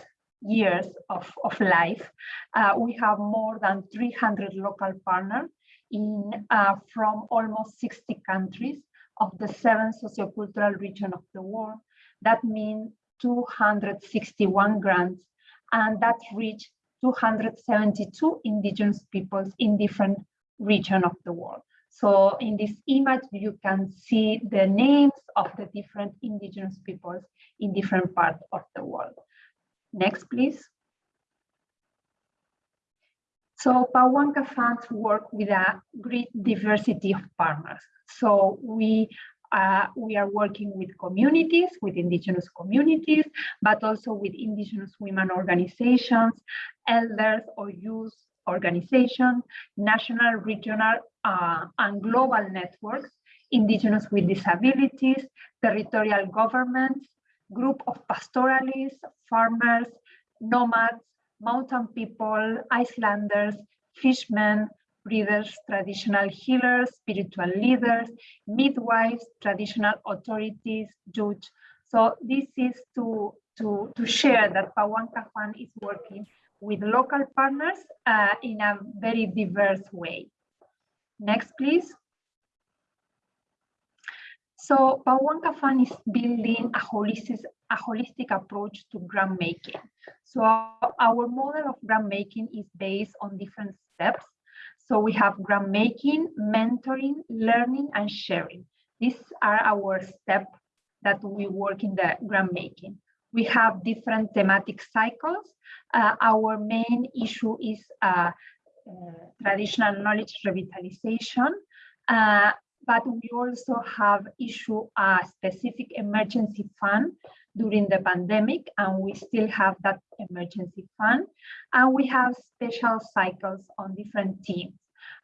years of, of life. Uh, we have more than 300 local partners in uh, from almost 60 countries of the seven sociocultural region of the world. That means 261 grants, and that reached 272 indigenous peoples in different regions of the world. So in this image, you can see the names of the different indigenous peoples in different parts of the world. Next, please. So Pawanka funds work with a great diversity of partners. So we uh, we are working with communities, with indigenous communities, but also with indigenous women organizations, elders or youth organizations, national, regional, uh, and global networks, indigenous with disabilities, territorial governments, group of pastoralists, farmers, nomads, mountain people, Icelanders, fishermen, breeders, traditional healers, spiritual leaders, midwives, traditional authorities, judge. So this is to, to, to share that Pawanka Fund is working with local partners uh, in a very diverse way. Next, please. So Pawanka Fund is building a holistic, a holistic approach to grant making. So our model of grant making is based on different steps so we have grant making, mentoring, learning, and sharing. These are our steps that we work in the grant making. We have different thematic cycles. Uh, our main issue is uh, uh, traditional knowledge revitalization, uh, but we also have issue a specific emergency fund during the pandemic, and we still have that emergency fund. And we have special cycles on different teams.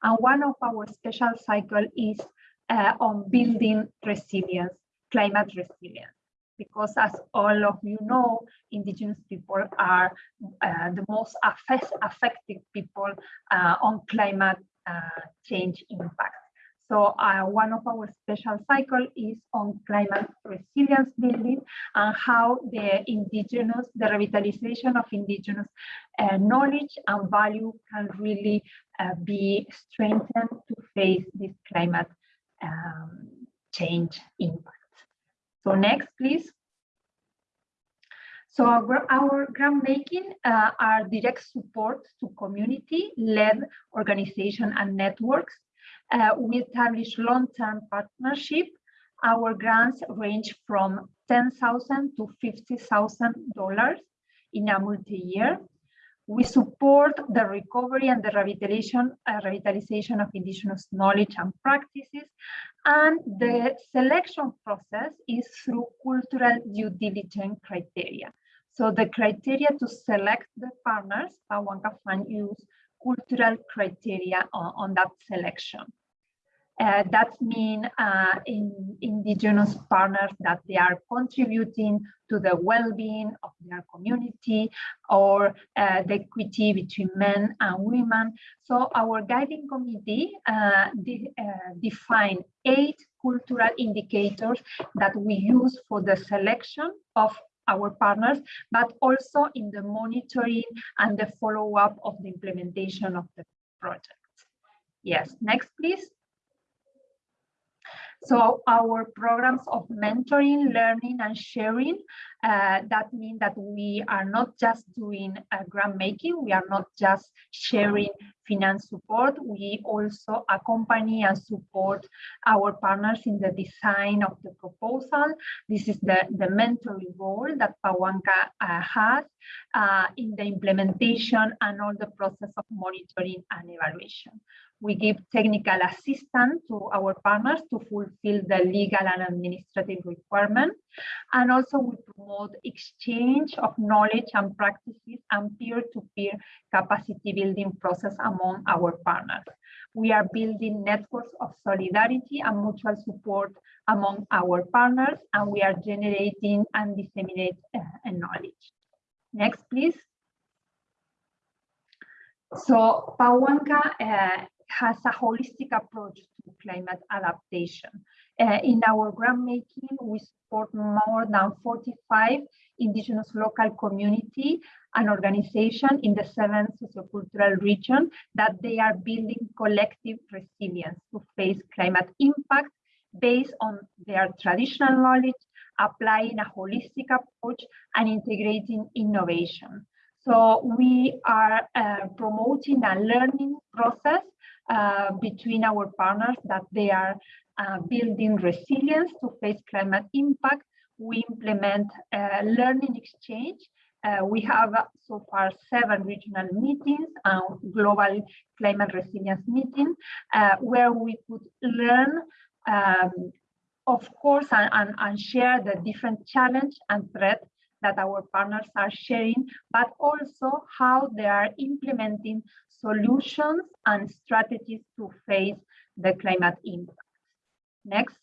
And one of our special cycle is uh, on building resilience, climate resilience. Because as all of you know, indigenous people are uh, the most affected people uh, on climate uh, change impact. So uh, one of our special cycle is on climate resilience building and how the indigenous, the revitalization of indigenous uh, knowledge and value can really uh, be strengthened to face this climate um, change impact. So next, please. So our, our grant making uh, are direct support to community-led organization and networks uh, we establish long-term partnership. Our grants range from 10,000 to $50,000 in a multi-year. We support the recovery and the revitalization, uh, revitalization of indigenous knowledge and practices. And the selection process is through cultural due diligence criteria. So the criteria to select the partners, Pawanka Fund use cultural criteria on, on that selection. Uh, that mean uh, in indigenous partners that they are contributing to the well-being of their community or uh, the equity between men and women. So our guiding committee uh, de uh, define eight cultural indicators that we use for the selection of our partners, but also in the monitoring and the follow-up of the implementation of the project. Yes, next, please. So our programs of mentoring, learning, and sharing, uh, that mean that we are not just doing uh, grant making, we are not just sharing finance support, we also accompany and support our partners in the design of the proposal. This is the, the mentoring role that Pawanka uh, has uh, in the implementation and all the process of monitoring and evaluation. We give technical assistance to our partners to fulfill the legal and administrative requirements. And also we promote exchange of knowledge and practices and peer-to-peer -peer capacity building process among our partners. We are building networks of solidarity and mutual support among our partners, and we are generating and disseminate uh, knowledge. Next, please. So Pawanka uh, has a holistic approach to climate adaptation. Uh, in our grant making, we support more than 45 indigenous local community and organization in the seven sociocultural region that they are building collective resilience to face climate impact based on their traditional knowledge, applying a holistic approach and integrating innovation. So we are uh, promoting a learning process uh, between our partners that they are uh, building resilience to face climate impact. We implement uh, learning exchange. Uh, we have uh, so far seven regional meetings and global climate resilience meeting where we could learn um, of course, and, and, and, share the different challenge and threat that our partners are sharing, but also how they are implementing solutions and strategies to face the climate impact. Next.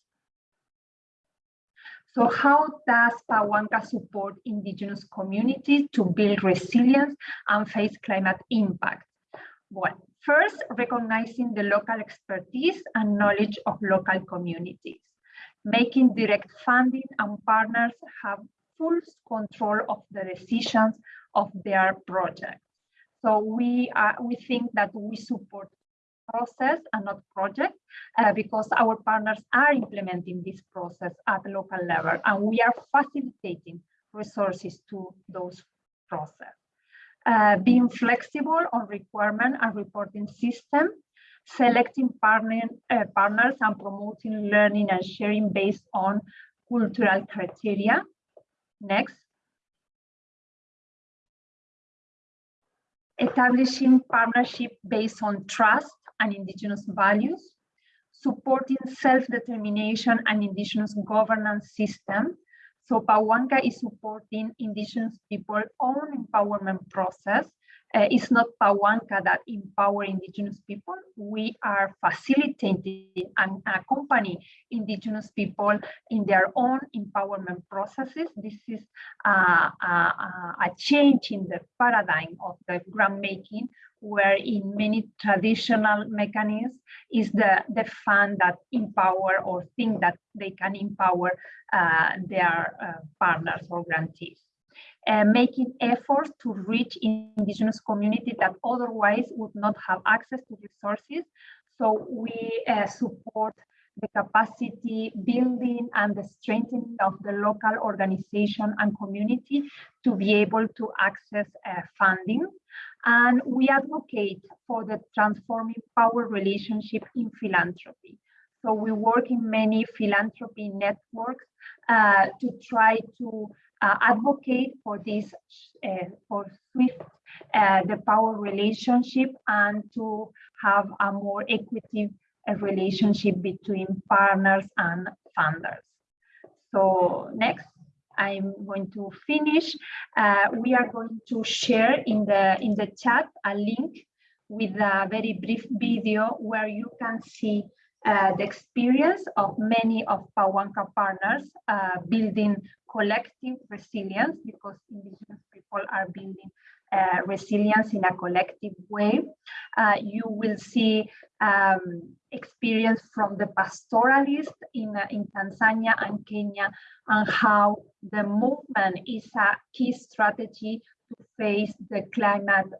So how does Pawanka support indigenous communities to build resilience and face climate impact? Well, first, recognizing the local expertise and knowledge of local communities, making direct funding and partners have full control of the decisions of their projects. So we are, we think that we support process and not project uh, because our partners are implementing this process at local level and we are facilitating resources to those process. Uh, being flexible on requirement and reporting system, selecting partner, uh, partners and promoting learning and sharing based on cultural criteria. Next. establishing partnership based on trust and indigenous values, supporting self-determination and indigenous governance system. So Pawanka is supporting indigenous people own empowerment process uh, it's not Pawanka that empower indigenous people. We are facilitating and accompany indigenous people in their own empowerment processes. This is a, a, a change in the paradigm of the grant making, where in many traditional mechanisms is the, the fund that empower or think that they can empower uh, their uh, partners or grantees uh, making efforts to reach indigenous communities that otherwise would not have access to resources. So we uh, support the capacity building and the strengthening of the local organization and community to be able to access uh, funding. And we advocate for the transforming power relationship in philanthropy. So we work in many philanthropy networks uh, to try to uh, advocate for this, uh, for SWIFT, uh, the power relationship and to have a more equitable relationship between partners and funders. So next, I'm going to finish. Uh, we are going to share in the in the chat a link with a very brief video where you can see uh, the experience of many of Pawanka partners uh, building collective resilience because indigenous people are building uh, resilience in a collective way. Uh, you will see um, experience from the pastoralist in, uh, in Tanzania and Kenya and how the movement is a key strategy to face the climate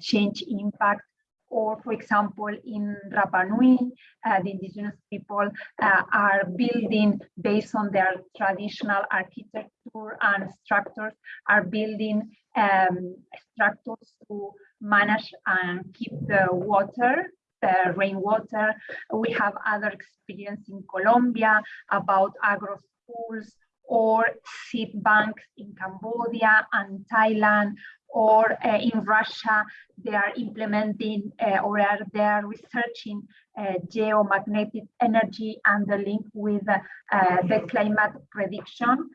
change impact or for example, in Rapa Nui, uh, the indigenous people uh, are building based on their traditional architecture and structures, are building um, structures to manage and keep the water, the rainwater. We have other experience in Colombia about agro schools or seed banks in Cambodia and Thailand or uh, in Russia, they are implementing uh, or are they are researching uh, geomagnetic energy and the link with the climate prediction.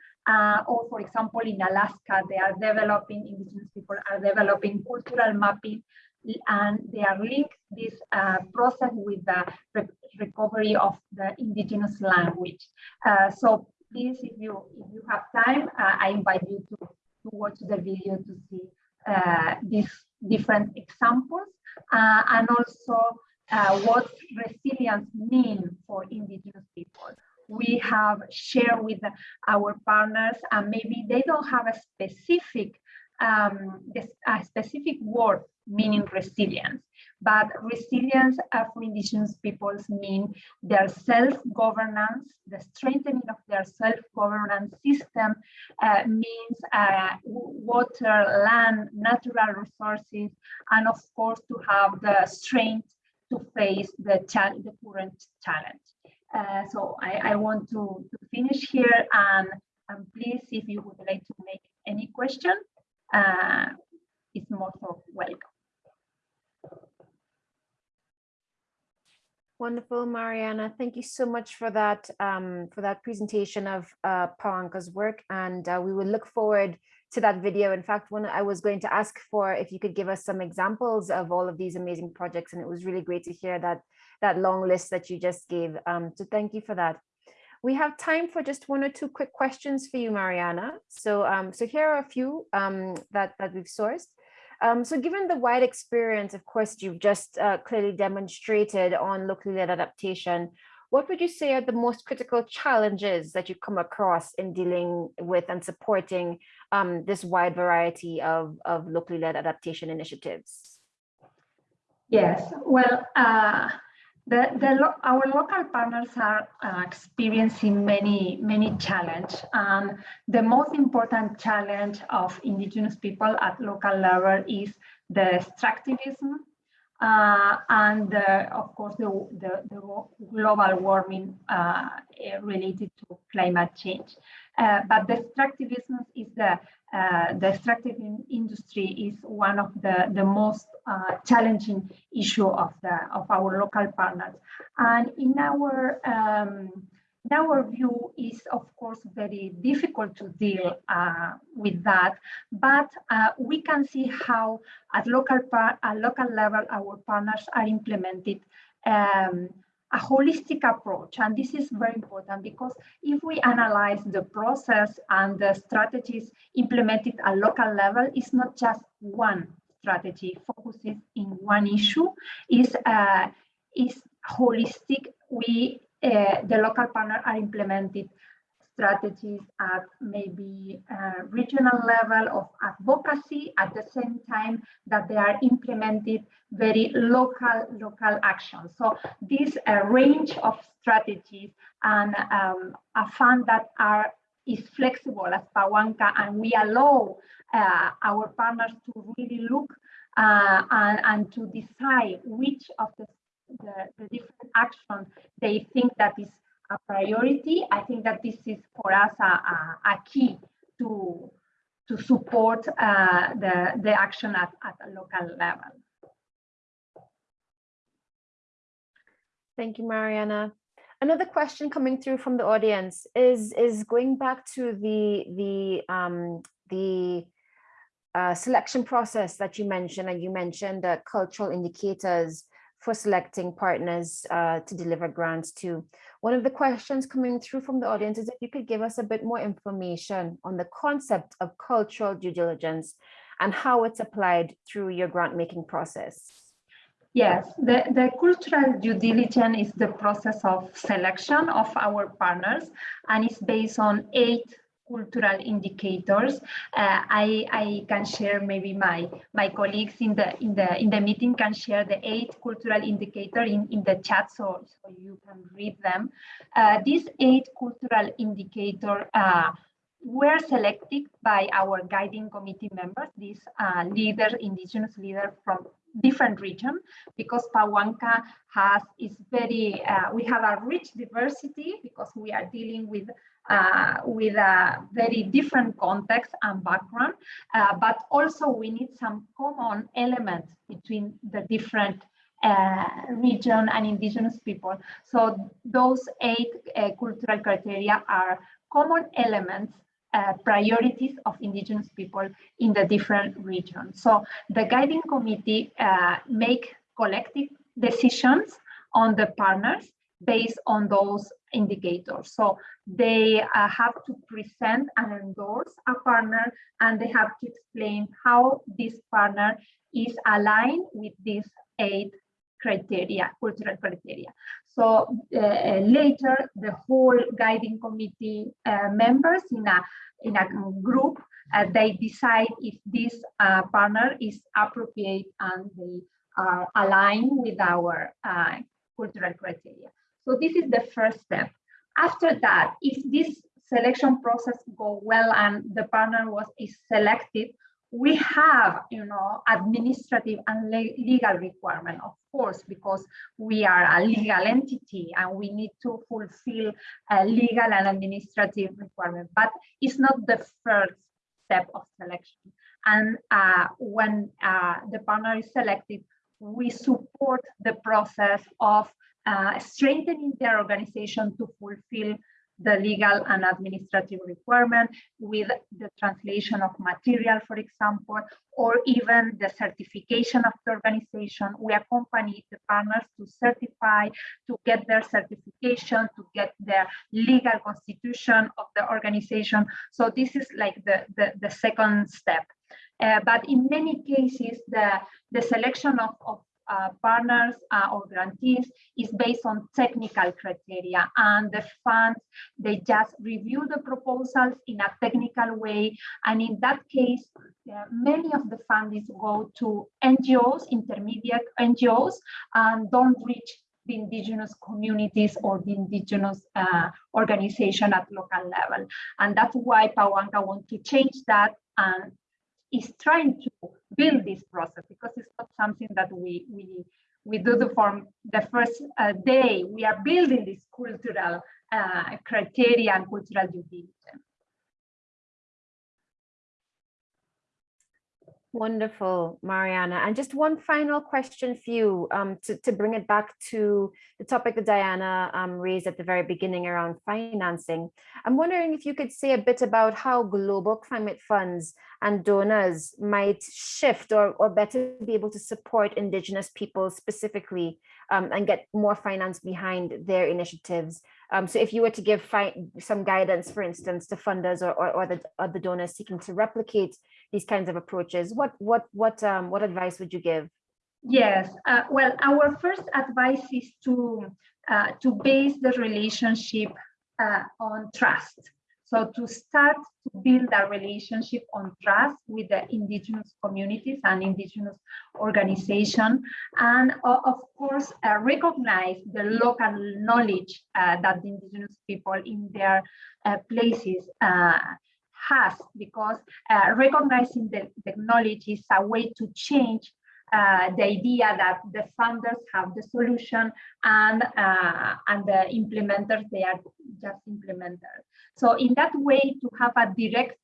or for example, in Alaska, they are developing, indigenous people are developing cultural mapping and they are linked this uh, process with the re recovery of the indigenous language. Uh, so please, if you if you have time, uh, I invite you to, to watch the video to see uh, these different examples uh, and also uh, what resilience mean for indigenous people. We have shared with our partners and maybe they don't have a specific um, a specific word meaning resilience. But resilience for indigenous peoples mean their self-governance, the strengthening of their self-governance system uh, means uh, water, land, natural resources, and of course to have the strength to face the, the current challenge. Uh, so I, I want to, to, finish here and, and please, if you would like to make any question, uh, it's most welcome. Wonderful, Mariana. Thank you so much for that um, for that presentation of uh, Pawanka's work, and uh, we will look forward to that video. In fact, when I was going to ask for if you could give us some examples of all of these amazing projects, and it was really great to hear that that long list that you just gave. Um, so thank you for that. We have time for just one or two quick questions for you, Mariana. So um, so here are a few um, that that we've sourced. Um, so given the wide experience, of course, you've just uh, clearly demonstrated on locally led adaptation, what would you say are the most critical challenges that you come across in dealing with and supporting um, this wide variety of, of locally led adaptation initiatives? Yes, well, uh, the, the lo our local partners are uh, experiencing many, many challenges. And the most important challenge of indigenous people at local level is the extractivism uh, and uh, of course the, the, the, global warming uh, related to climate change. Uh, but the is the uh, extractive in industry is one of the, the most uh, challenging issue of the of our local partners. And in our um, our view is of course very difficult to deal uh, with that, but uh, we can see how at local at local level our partners are implemented um, a holistic approach. And this is very important because if we analyze the process and the strategies implemented at local level, it's not just one strategy focuses in one issue, is uh, is holistic. We, uh, the local partner are implemented strategies at maybe a regional level of advocacy at the same time that they are implemented very local local actions. So this uh, range of strategies and um, a fund that are is flexible as Pawanka and we allow uh, our partners to really look uh, and, and to decide which of the, the, the different actions they think that is a priority. I think that this is for us a, a, a key to, to support uh, the, the action at, at a local level. Thank you, Mariana. Another question coming through from the audience is is going back to the the um, the uh, selection process that you mentioned, and you mentioned the cultural indicators for selecting partners uh, to deliver grants to. One of the questions coming through from the audience is if you could give us a bit more information on the concept of cultural due diligence and how it's applied through your grant making process. Yes, the, the cultural due diligence is the process of selection of our partners and it's based on eight cultural indicators. Uh, I, I can share maybe my, my colleagues in the, in, the, in the meeting can share the eight cultural indicator in, in the chat so, so you can read them. Uh, these eight cultural indicator uh, were selected by our guiding committee members, these uh, leaders, indigenous leaders from different region because Pawanka has is very uh, we have a rich diversity because we are dealing with uh, with a very different context and background uh, but also we need some common elements between the different uh, region and indigenous people so those eight uh, cultural criteria are common elements uh, priorities of indigenous people in the different regions. So the guiding committee uh, make collective decisions on the partners based on those indicators. So they uh, have to present and endorse a partner and they have to explain how this partner is aligned with these eight criteria, cultural criteria. So uh, later, the whole guiding committee uh, members in a in a group, uh, they decide if this uh, partner is appropriate and they are aligned with our uh, cultural criteria. So this is the first step. After that, if this selection process go well and the partner was is selected, we have, you know, administrative and legal requirement, of course, because we are a legal entity and we need to fulfill a legal and administrative requirement. But it's not the first step of selection. And uh, when uh, the partner is selected, we support the process of uh, strengthening their organization to fulfill the legal and administrative requirement with the translation of material, for example, or even the certification of the organization. We accompany the partners to certify, to get their certification, to get their legal constitution of the organization. So this is like the, the, the second step. Uh, but in many cases, the, the selection of, of uh, partners uh, or grantees is based on technical criteria. And the funds they just review the proposals in a technical way. And in that case uh, many of the funds go to ngos intermediate ngos and don't reach the indigenous communities or the indigenous uh, organization at local level. And that's why pawanka want to change that and is trying to build this process because it's not something that we we we do the from the first uh, day. We are building this cultural uh, criteria and cultural due diligence. Wonderful, Mariana. And just one final question for you um, to, to bring it back to the topic that Diana um, raised at the very beginning around financing. I'm wondering if you could say a bit about how global climate funds and donors might shift or, or better be able to support Indigenous people specifically um, and get more finance behind their initiatives. Um, so if you were to give some guidance, for instance, to funders or, or, or, the, or the donors seeking to replicate these kinds of approaches, what what what um, what advice would you give? Yes, uh, well, our first advice is to uh, to base the relationship uh, on trust. So to start to build a relationship on trust with the indigenous communities and indigenous organization, and uh, of course uh, recognize the local knowledge uh, that the indigenous people in their places has because uh, recognizing the, technology is a way to change uh, the idea that the funders have the solution and uh, and the implementers they are just implementers. So in that way, to have a direct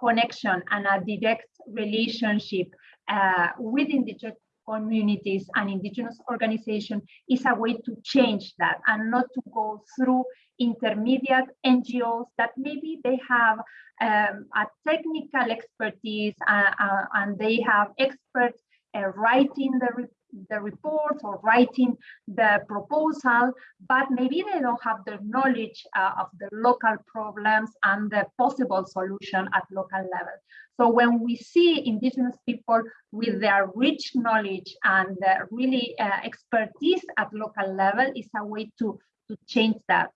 connection and a direct relationship uh, with indigenous communities and indigenous organizations is a way to change that and not to go through intermediate NGOs that maybe they have um, a technical expertise uh, uh, and they have experts uh, writing the, the report or writing the proposal, but maybe they don't have the knowledge uh, of the local problems and the possible solution at local level. So when we see indigenous people with their rich knowledge and uh, really uh, expertise at local level is a way to, to change that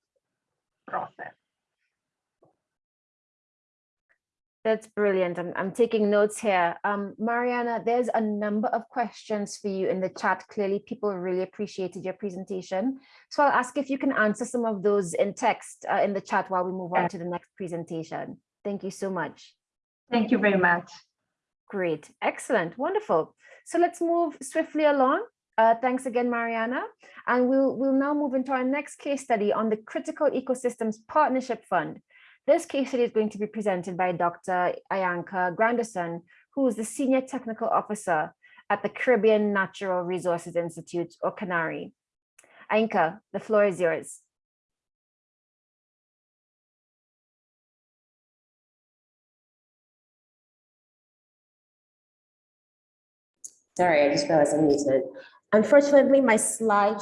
process. That's brilliant. I'm, I'm taking notes here. Um, Mariana, there's a number of questions for you in the chat. Clearly, people really appreciated your presentation. So I'll ask if you can answer some of those in text uh, in the chat while we move on to the next presentation. Thank you so much. Thank you very much. Great, excellent, wonderful. So let's move swiftly along. Uh, thanks again, Mariana. And we'll, we'll now move into our next case study on the Critical Ecosystems Partnership Fund. This case study is going to be presented by Dr. Ainka Granderson, who is the Senior Technical Officer at the Caribbean Natural Resources Institute, or CANARI. Ainka, the floor is yours. Sorry, I just realized I'm muted. Unfortunately, my slide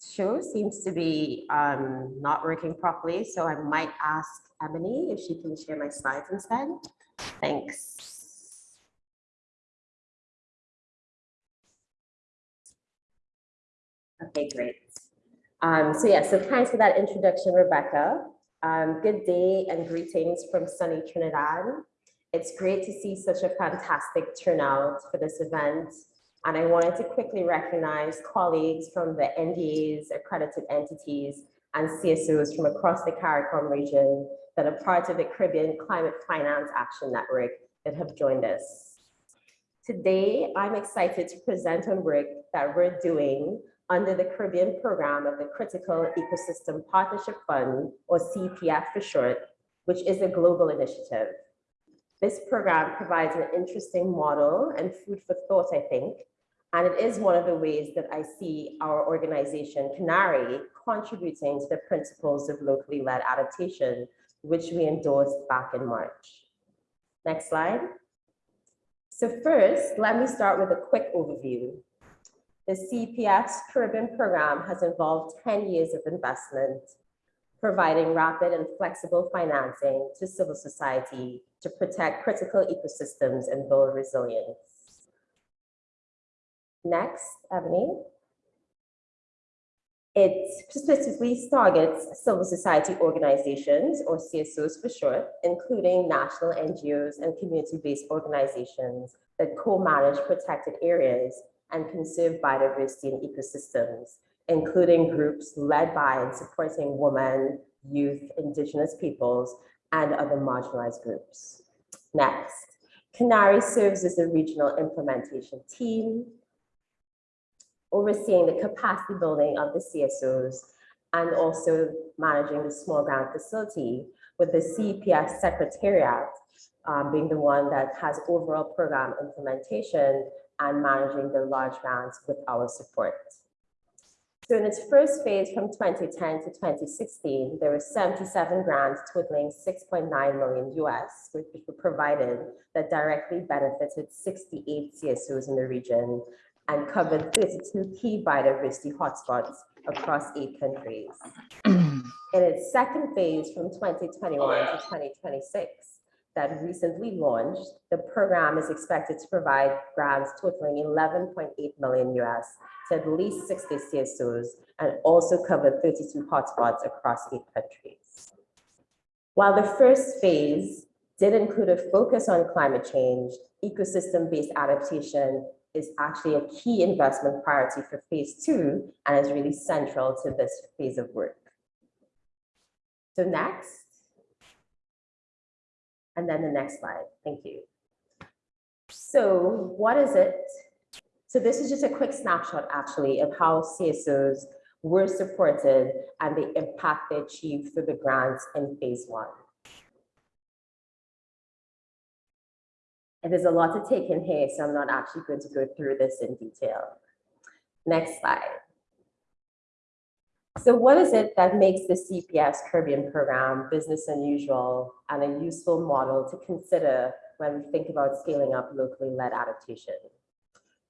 show seems to be um, not working properly, so I might ask Ebony if she can share my slides instead. Thanks. Okay, great. Um, so yeah, so thanks for that introduction, Rebekah. Um, good day and greetings from sunny Trinidad. It's great to see such a fantastic turnout for this event. And I wanted to quickly recognize colleagues from the NDAs, accredited entities, and CSOs from across the CARICOM region that are part of the Caribbean Climate Finance Action Network that have joined us. Today, I'm excited to present on work that we're doing under the Caribbean program of the Critical Ecosystem Partnership Fund, or CEPF for short, which is a global initiative. This program provides an interesting model and food for thought, I think, and it is one of the ways that I see our organization, CANARI, contributing to the principles of locally led adaptation, which we endorsed back in March. Next slide. So first, let me start with a quick overview. The CEPF's Caribbean program has involved 10 years of investment, providing rapid and flexible financing to civil society to protect critical ecosystems and build resilience. Next, Ebony. It specifically targets civil society organizations, or CSOs for short, including national NGOs and community-based organizations that co-manage protected areas and conserve biodiversity and ecosystems, including groups led by and supporting women, youth, indigenous peoples, and other marginalized groups. Next, CANARI serves as a regional implementation team, overseeing the capacity building of the CSOs and also managing the small grant facility with the CEPF Secretariat um, being the one that has overall program implementation and managing the large grants with our support. So in its first phase from 2010 to 2016, there were 77 grants totaling 6.9 million US, which were provided that directly benefited 68 CSOs in the region and covered 32 key biodiversity hotspots across eight countries. in its second phase from 2021 to 2026, that recently launched, the program is expected to provide grants totaling 11.8 million US to at least 60 CSOs and also cover 32 hotspots across eight countries. While the first phase did include a focus on climate change, ecosystem-based adaptation is actually a key investment priority for phase two and is really central to this phase of work. So next, and then the next slide. Thank you. So what is it? So this is just a quick snapshot actually of how CSOs were supported and the impact they achieved through the grants in phase one. And there's a lot to take in here, so I'm not actually going to go through this in detail. Next slide. So what is it that makes the CEPF Caribbean program business unusual and a useful model to consider when we think about scaling up locally led adaptation?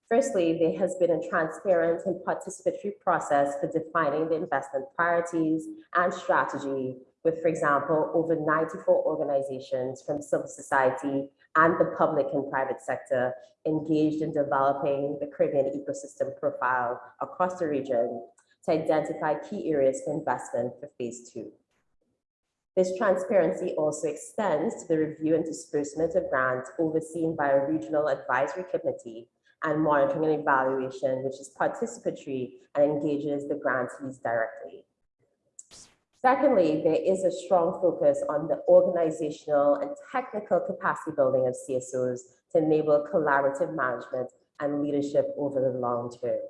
Firstly, there has been a transparent and participatory process for defining the investment priorities and strategy with, for example, over 94 organizations from civil society and the public and private sector engaged in developing the Caribbean ecosystem profile across the region to identify key areas for investment for phase two. This transparency also extends to the review and disbursement of grants overseen by a regional advisory committee and monitoring and evaluation, which is participatory and engages the grantees directly. Secondly, there is a strong focus on the organizational and technical capacity building of CSOs to enable collaborative management and leadership over the long term.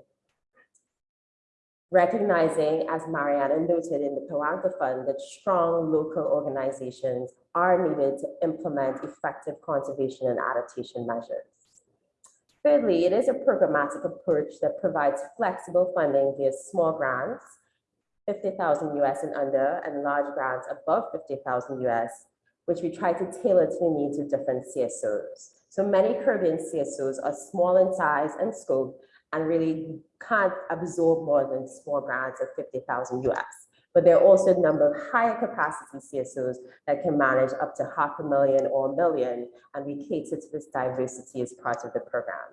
Recognizing, as Mariana noted in the Pawanka Fund, that strong local organizations are needed to implement effective conservation and adaptation measures. Thirdly, it is a programmatic approach that provides flexible funding via small grants 50,000 US and under and large grants above 50,000 US, which we try to tailor to the needs of different CSOs. So many Caribbean CSOs are small in size and scope and really can't absorb more than small grants of 50,000 US. But there are also a number of higher capacity CSOs that can manage up to half a million or a million, and we cater to this diversity as part of the program.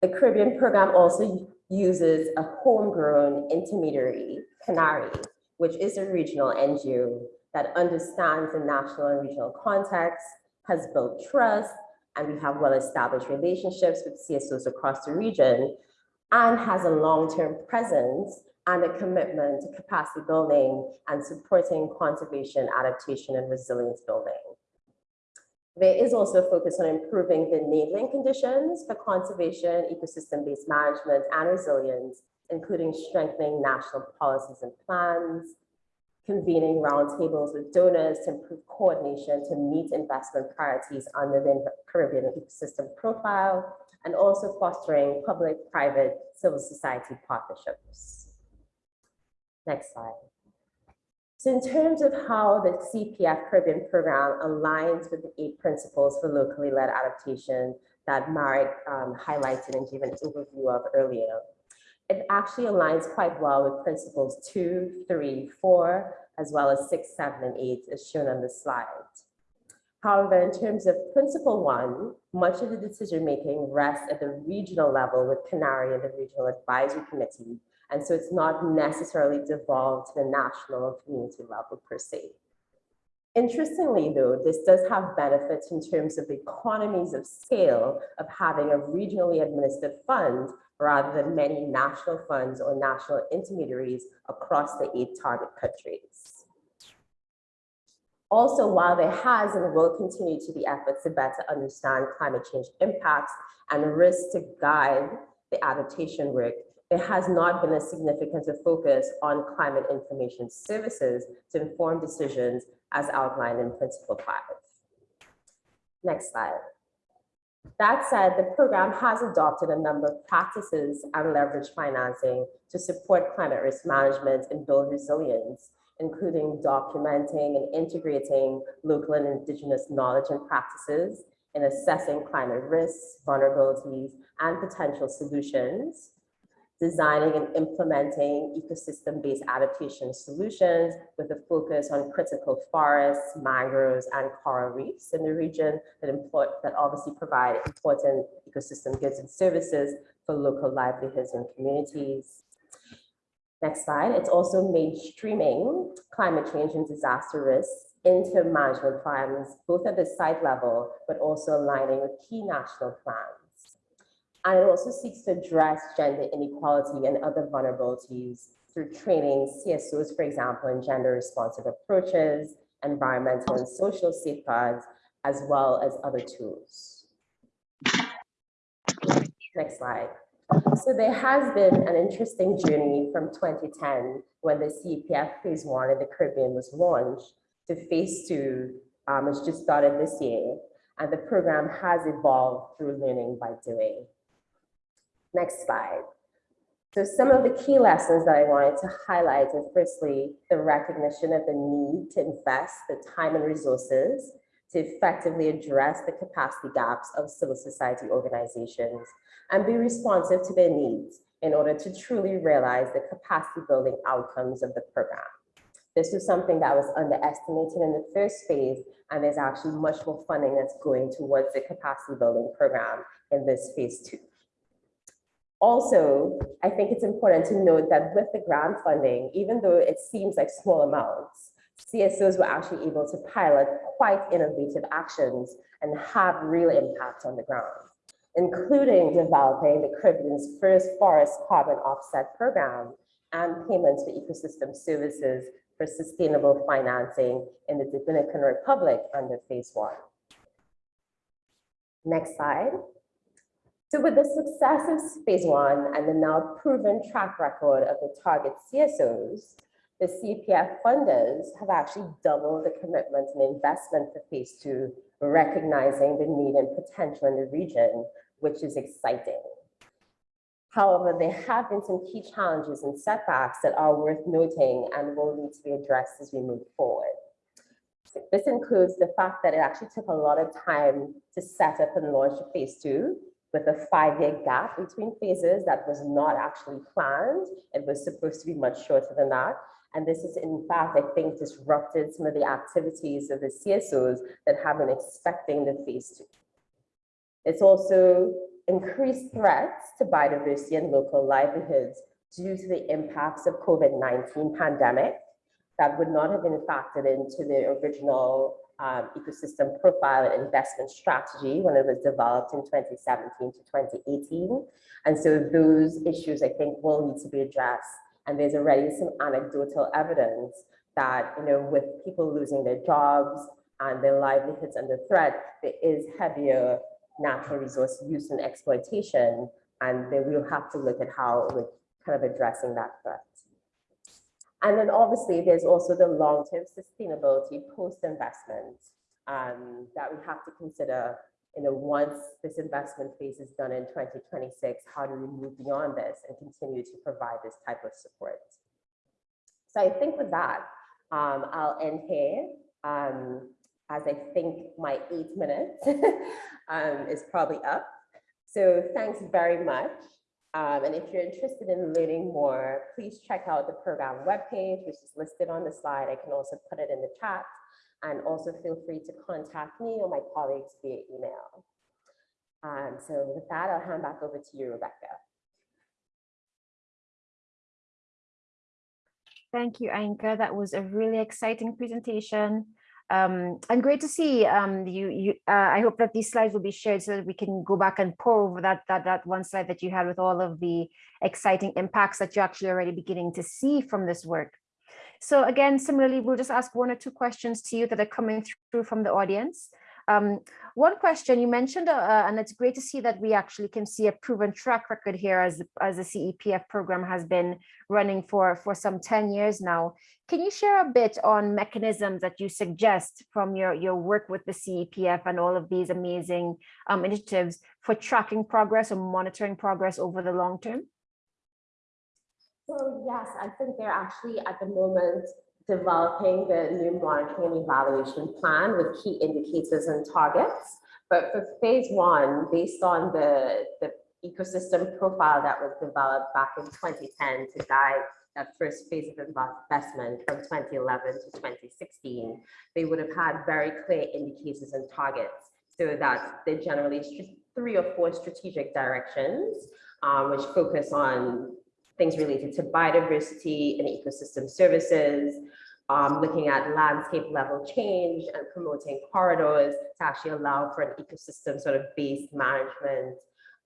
The Caribbean program also uses a homegrown intermediary, CANARI, which is a regional NGO that understands the national and regional context, has built trust, and we have well-established relationships with CSOs across the region, and has a long-term presence and a commitment to capacity building and supporting conservation, adaptation, and resilience building. There is also a focus on improving the enabling conditions for conservation, ecosystem-based management, and resilience, including strengthening national policies and plans, convening roundtables with donors to improve coordination to meet investment priorities under the Caribbean ecosystem profile, and also fostering public-private civil society partnerships. Next slide. So in terms of how the CEPF Caribbean program aligns with the eight principles for locally led adaptation that Marek um, highlighted and gave an overview of earlier, it actually aligns quite well with principles two, three, four, as well as six, seven, and eight as shown on the slide. However, in terms of principle one, much of the decision-making rests at the regional level with CANARI and the Regional Advisory Committee, and so it's not necessarily devolved to the national or community level per se. Interestingly, though, this does have benefits in terms of the economies of scale of having a regionally administered fund rather than many national funds or national intermediaries across the eight target countries. Also, while there has and will continue to be efforts to better understand climate change impacts and risks to guide the adaptation work, there has not been a significant focus on climate information services to inform decisions as outlined in Principle 5. Next slide. That said, the program has adopted a number of practices and leverage financing to support climate risk management and build resilience, including documenting and integrating local and indigenous knowledge and practices in assessing climate risks, vulnerabilities, and potential solutions, designing and implementing ecosystem-based adaptation solutions with a focus on critical forests, mangroves, and coral reefs in the region that, import, that obviously provide important ecosystem goods and services for local livelihoods and communities. Next slide. It's also mainstreaming climate change and disaster risks into management plans, both at the site level, but also aligning with key national plans. And it also seeks to address gender inequality and other vulnerabilities through training CSOs, for example, in gender responsive approaches, environmental and social safeguards, as well as other tools. Next slide. So there has been an interesting journey from 2010 when the CEPF phase one in the Caribbean was launched to phase two, um, which just started this year. And the program has evolved through learning by doing. Next slide. So some of the key lessons that I wanted to highlight is firstly, the recognition of the need to invest the time and resources to effectively address the capacity gaps of civil society organizations and be responsive to their needs in order to truly realize the capacity building outcomes of the program. This was something that was underestimated in the first phase, and there's actually much more funding that's going towards the capacity building program in this phase two. Also, I think it's important to note that with the grant funding, even though it seems like small amounts, CSOs were actually able to pilot quite innovative actions and have real impact on the ground, including developing the Caribbean's first forest carbon offset program and payments for ecosystem services for sustainable financing in the Dominican Republic under phase one. Next slide. So with the success of phase one and the now proven track record of the target CSOs, the CEPF funders have actually doubled the commitment and investment for phase two, recognizing the need and potential in the region, which is exciting. However, there have been some key challenges and setbacks that are worth noting and will need to be addressed as we move forward. This includes the fact that it actually took a lot of time to set up and launch phase two with a five-year gap between phases that was not actually planned. It was supposed to be much shorter than that. And this is in fact, I think, disrupted some of the activities of the CSOs that have been expecting the phase two. It's also increased threats to biodiversity and local livelihoods due to the impacts of COVID-19 pandemic that would not have been factored into the original um, ecosystem profile and investment strategy when it was developed in 2017 to 2018. And so those issues, I think, will need to be addressed. And there's already some anecdotal evidence that, you know, with people losing their jobs and their livelihoods under threat, there is heavier natural resource use and exploitation. And then we'll have to look at how we're kind of addressing that threat. And then obviously there's also the long-term sustainability post-investment um, that we have to consider, you know, once this investment phase is done in 2026, how do we move beyond this and continue to provide this type of support? So I think with that, um, I'll end here um, as I think my eight minutes um, is probably up. So thanks very much. Um, and if you're interested in learning more, please check out the program webpage, which is listed on the slide. I can also put it in the chat. And also feel free to contact me or my colleagues via email. Um, so with that, I'll hand back over to you, Rebekah. Thank you, Ainka. That was a really exciting presentation. Um, and great to see um, you. you uh, I hope that these slides will be shared so that we can go back and pour over that, that, that one slide that you had with all of the exciting impacts that you're actually already beginning to see from this work. So again, similarly, we'll just ask one or two questions to you that are coming through from the audience. Um, one question you mentioned, uh, and it's great to see that we actually can see a proven track record here as, as the CEPF program has been running for, for some 10 years now. Can you share a bit on mechanisms that you suggest from your, your work with the CEPF and all of these amazing um, initiatives for tracking progress or monitoring progress over the long term? So yes, I think they're actually at the moment developing the new monitoring and evaluation plan with key indicators and targets. But for phase one, based on the, the ecosystem profile that was developed back in 2010 to guide that first phase of investment from 2011 to 2016, they would have had very clear indicators and targets so that they generally three or four strategic directions, um, which focus on things related to biodiversity and ecosystem services, um, looking at landscape level change and promoting corridors to actually allow for an ecosystem sort of based management,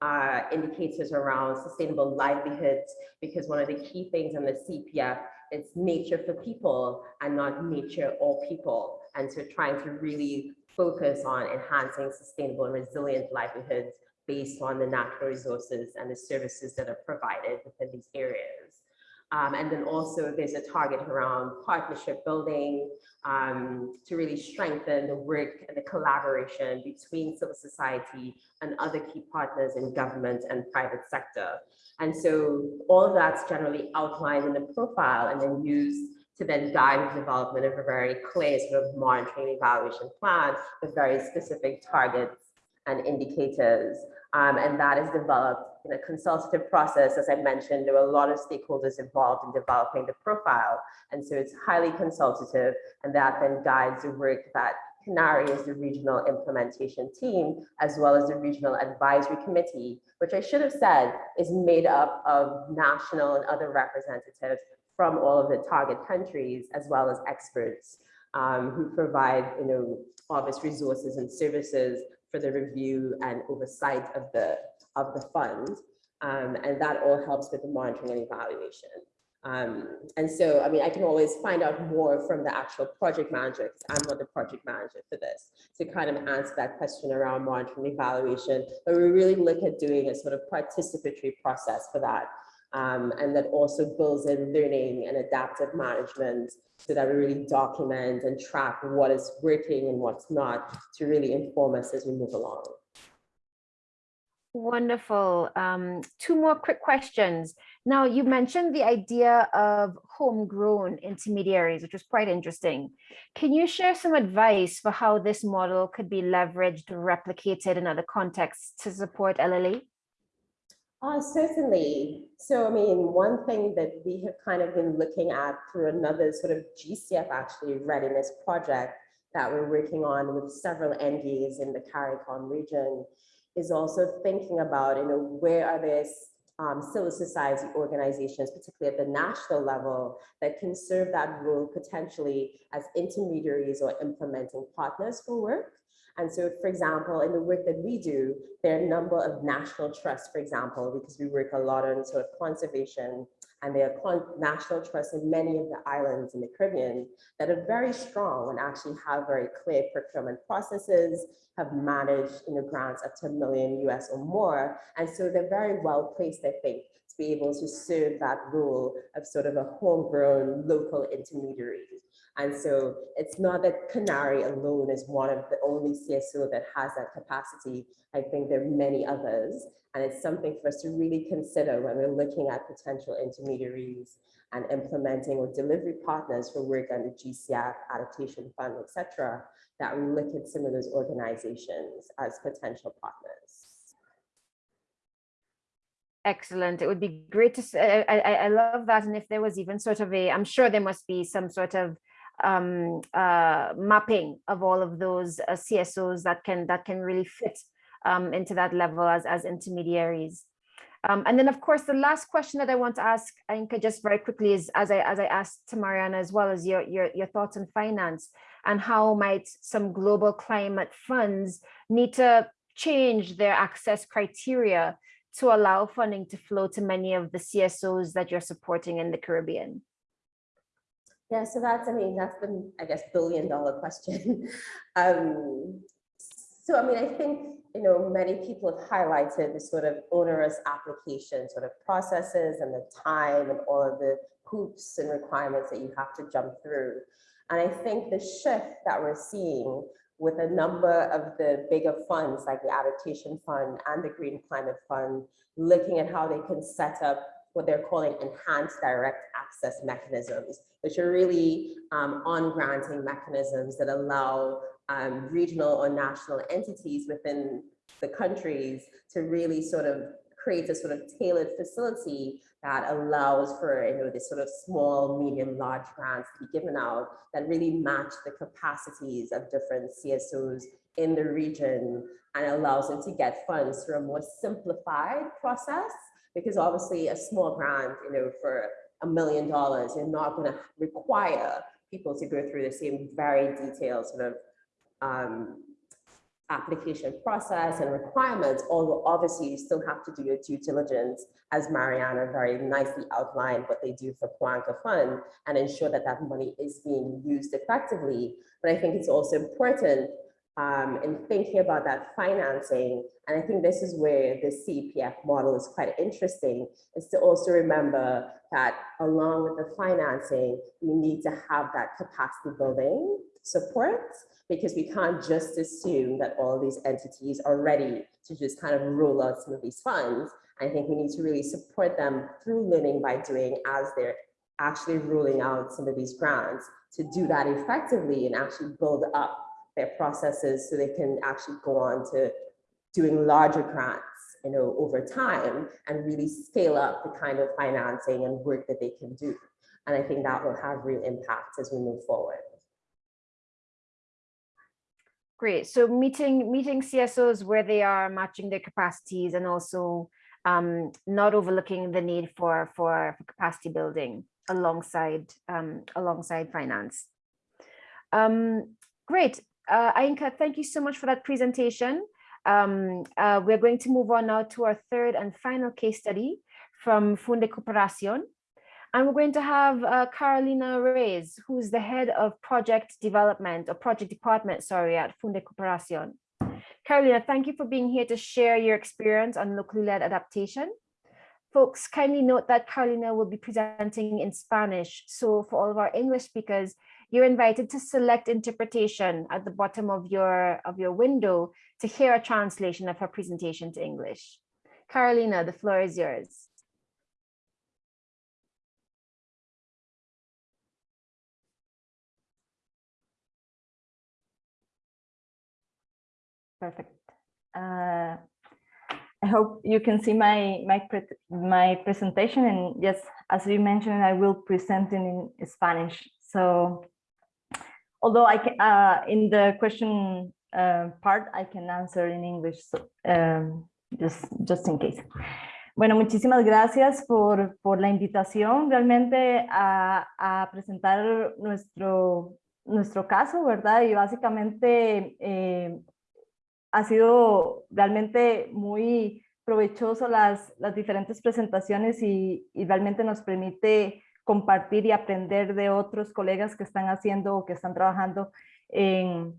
uh, indicators around sustainable livelihoods, because one of the key things in the CEPF is nature for people and not nature or people. And so trying to really focus on enhancing sustainable and resilient livelihoods based on the natural resources and the services that are provided within these areas. Um, and then also there's a target around partnership building um, to really strengthen the work and the collaboration between civil society and other key partners in government and private sector. And so all of that's generally outlined in the profile and then used to then guide the development of a very clear sort of monitoring evaluation plan with very specific targets and indicators. Um, and that is developed in a consultative process. As I mentioned, there were a lot of stakeholders involved in developing the profile. And so it's highly consultative and that then guides the work that CANARI is the regional implementation team, as well as the regional advisory committee, which I should have said is made up of national and other representatives from all of the target countries, as well as experts um, who provide, you know, obvious resources and services for the review and oversight of the of the fund. Um, and that all helps with the monitoring and evaluation. Um, and so, I mean, I can always find out more from the actual project manager, because I'm not the project manager for this, to kind of answer that question around monitoring and evaluation. But we really look at doing a sort of participatory process for that. Um, and that also builds in learning and adaptive management so that we really document and track what is working and what's not to really inform us as we move along. Wonderful. Um, two more quick questions. Now, you mentioned the idea of homegrown intermediaries, which was quite interesting. Can you share some advice for how this model could be leveraged replicated in other contexts to support LLA? Uh, certainly. So, I mean, one thing that we have kind of been looking at through another sort of GCF actually readiness project that we're working on with several NGOs in the CARICOM region is also thinking about, you know, where are there um, civil society organizations, particularly at the national level, that can serve that role potentially as intermediaries or implementing partners for work. And so, for example, in the work that we do, there are a number of national trusts, for example, because we work a lot on sort of conservation and there are national trusts in many of the islands in the Caribbean that are very strong and actually have very clear procurement processes, have managed you know, grants up to a million US or more. And so they're very well placed, I think, to be able to serve that role of sort of a homegrown local intermediary. And so it's not that CANARI alone is one of the only CSO that has that capacity. I think there are many others. And it's something for us to really consider when we're looking at potential intermediaries and implementing or delivery partners for work under GCF, adaptation fund, et cetera, that we look at some of those organizations as potential partners. Excellent. It would be great to I, I, I love that. And if there was even sort of a, I'm sure there must be some sort of um, uh, mapping of all of those uh, CSOs that can that can really fit um, into that level as, as intermediaries. Um, and then, of course, the last question that I want to ask, Ainka, just very quickly is, as I as I asked to Mariana as well, as your, your, your thoughts on finance and how might some global climate funds need to change their access criteria to allow funding to flow to many of the CSOs that you're supporting in the Caribbean? Yeah, so that's, I mean, that's the, I guess, billion dollar question. um, so, I mean, I think, you know, many people have highlighted the sort of onerous application sort of processes and the time and all of the hoops and requirements that you have to jump through. And I think the shift that we're seeing with a number of the bigger funds like the Adaptation Fund and the Green Climate Fund, looking at how they can set up what they're calling enhanced direct access mechanisms, which are really um, on-granting mechanisms that allow um, regional or national entities within the countries to really sort of create a sort of tailored facility that allows for you know this sort of small, medium, large grants to be given out that really match the capacities of different CSOs in the region and allows them to get funds through a more simplified process because obviously a small grant, you know, for a million dollars, you're not going to require people to go through the same very detailed sort of um, application process and requirements, although obviously you still have to do your due diligence, as Mariana very nicely outlined what they do for Pawanka Fund and ensure that that money is being used effectively. But I think it's also important um, and thinking about that financing. And I think this is where the CEPF model is quite interesting, is to also remember that along with the financing, we need to have that capacity building support because we can't just assume that all these entities are ready to just kind of roll out some of these funds. I think we need to really support them through learning by doing as they're actually rolling out some of these grants to do that effectively and actually build up their processes so they can actually go on to doing larger grants you know, over time and really scale up the kind of financing and work that they can do. And I think that will have real impact as we move forward. Great. So meeting meeting CSOs where they are matching their capacities and also um, not overlooking the need for, for, for capacity building alongside um, alongside finance. Um, great. Uh, Ainka, thank you so much for that presentation. Um, uh, we're going to move on now to our third and final case study from Fundecooperación. And we're going to have uh, Carolina Reyes, who's the head of project development or project department, sorry, at Fundecooperación. Carolina, thank you for being here to share your experience on locally led adaptation. Folks, kindly note that Carolina will be presenting in Spanish. So for all of our English speakers, you're invited to select interpretation at the bottom of your, of your window to hear a translation of her presentation to English. Carolina, the floor is yours. Perfect. Uh, I hope you can see my my pre my presentation and yes, as you mentioned, I will present in, in Spanish. So although I can uh, in the question uh, part I can answer in English, so, um, just just in case. Bueno, muchísimas gracias por, por la invitación realmente a, a presentar nuestro, nuestro caso, ¿verdad? Y básicamente eh, ha sido realmente muy provechoso las, las diferentes presentaciones y, y, realmente nos permite compartir y aprender de otros colegas que están haciendo o que están trabajando en,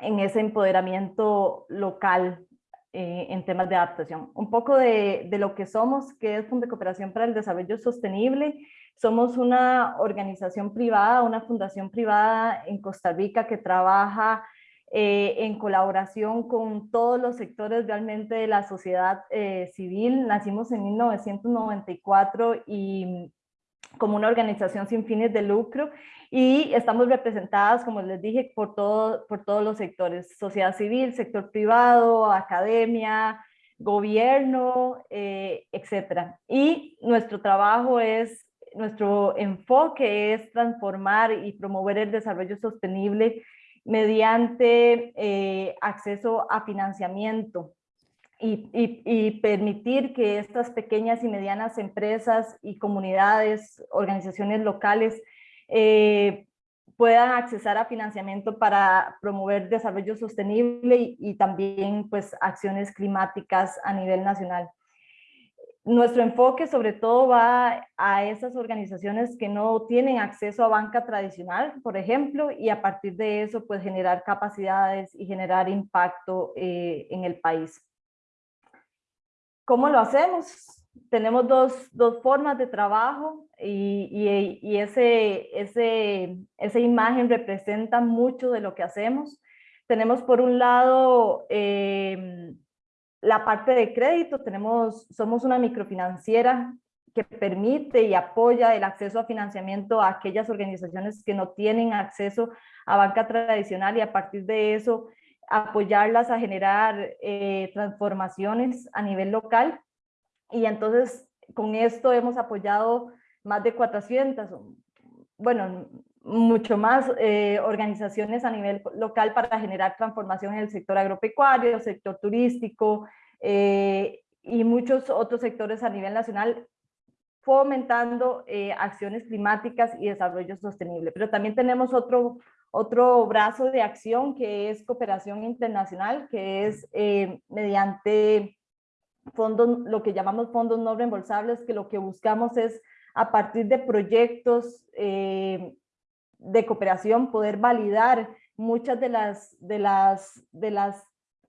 en ese empoderamiento local eh, en temas de adaptación. Un poco de, de lo que somos, que es Funde Cooperación para el Desarrollo Sostenible. Somos una organización privada, una fundación privada en Costa Rica que trabaja eh, en colaboración con todos los sectores realmente de la sociedad eh, civil. Nacimos en 1994 y como una organización sin fines de lucro y estamos representadas, como les dije, por, todo, por todos los sectores, sociedad civil, sector privado, academia, gobierno, eh, etcétera. Y nuestro trabajo es, nuestro enfoque es transformar y promover el desarrollo sostenible mediante eh, acceso a financiamiento y, permitir que estas pequeñas y medianas empresas y comunidades, organizaciones locales eh, puedan accesar a financiamiento para promover desarrollo sostenible y, y también pues acciones climáticas a nivel nacional nuestro enfoque sobre todo va a esas organizaciones que no tienen acceso a banca tradicional, por ejemplo, y a partir de eso, pues generar capacidades y generar impacto eh, en el país. ¿Cómo lo hacemos? Tenemos dos, dos formas de trabajo y, y, ese, ese, esa imagen representa mucho de lo que hacemos. Tenemos por un lado eh, la parte de crédito, tenemos, somos una microfinanciera que permite y apoya el acceso a financiamiento a aquellas organizaciones que no tienen acceso a banca tradicional y a partir de eso apoyarlas a generar eh, transformaciones a nivel local. Y entonces con esto hemos apoyado más de 400, bueno, mucho más eh, organizaciones a nivel local para generar transformación en el sector agropecuario, sector turístico eh, y muchos otros sectores a nivel nacional fomentando acciones climáticas y desarrollo sostenible. Pero también tenemos otro, otro brazo de acción que es cooperación internacional, que es mediante fondos, lo que llamamos fondos no reembolsables, que lo que buscamos es a partir de proyectos de cooperación, poder validar muchas de las, de las, de las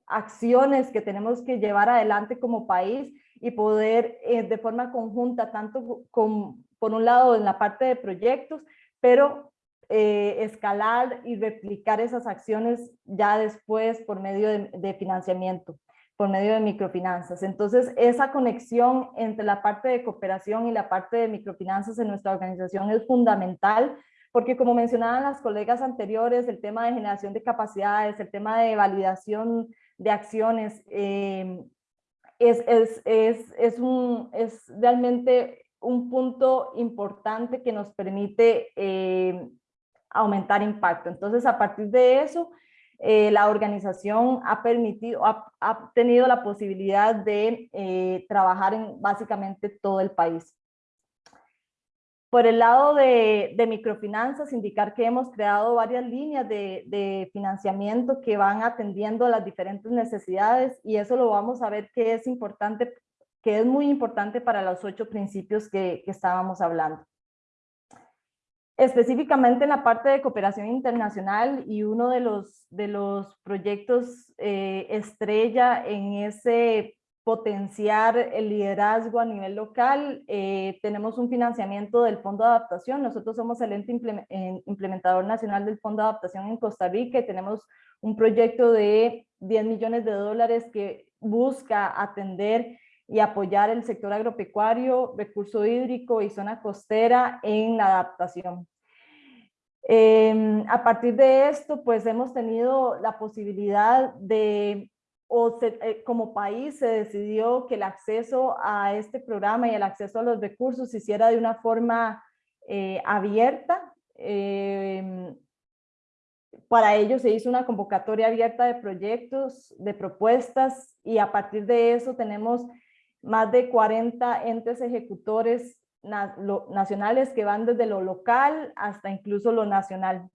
acciones que tenemos que llevar adelante como país y poder eh, de forma conjunta, tanto con, por un lado en la parte de proyectos, pero eh, escalar y replicar esas acciones ya después por medio de, de financiamiento por medio de microfinanzas. Entonces, esa conexión entre la parte de cooperación y la parte de microfinanzas en nuestra organización es fundamental, porque como mencionaban las colegas anteriores, el tema de generación de capacidades, el tema de validación de acciones, eh, es, es, es, es, un, es realmente un punto importante que nos permite eh, aumentar impacto. Entonces, a partir de eso, eh, la organización ha permitido, ha, tenido la posibilidad de eh, trabajar en básicamente todo el país. Por el lado de, microfinanzas, indicar que hemos creado varias líneas de, financiamiento que van atendiendo las diferentes necesidades y eso lo vamos a ver que es importante, que es muy importante para los ocho principios que estábamos hablando específicamente en la parte de cooperación internacional y uno de los, de los proyectos eh, estrella en ese potenciar el liderazgo a nivel local, eh, tenemos un financiamiento del Fondo de Adaptación, nosotros somos el ente implementador nacional del Fondo de Adaptación en Costa Rica y tenemos un proyecto de 10 millones de dólares que busca atender y apoyar el sector agropecuario, recurso hídrico y zona costera en la adaptación. Eh, a partir de esto, pues hemos tenido la posibilidad de, eh, como país se decidió que el acceso a este programa y el acceso a los recursos se hiciera de una forma eh, abierta. Eh, para ello se hizo una convocatoria abierta de proyectos, de propuestas y a partir de eso tenemos más de 40 entes ejecutores nacionales que van desde lo local hasta incluso lo nacional.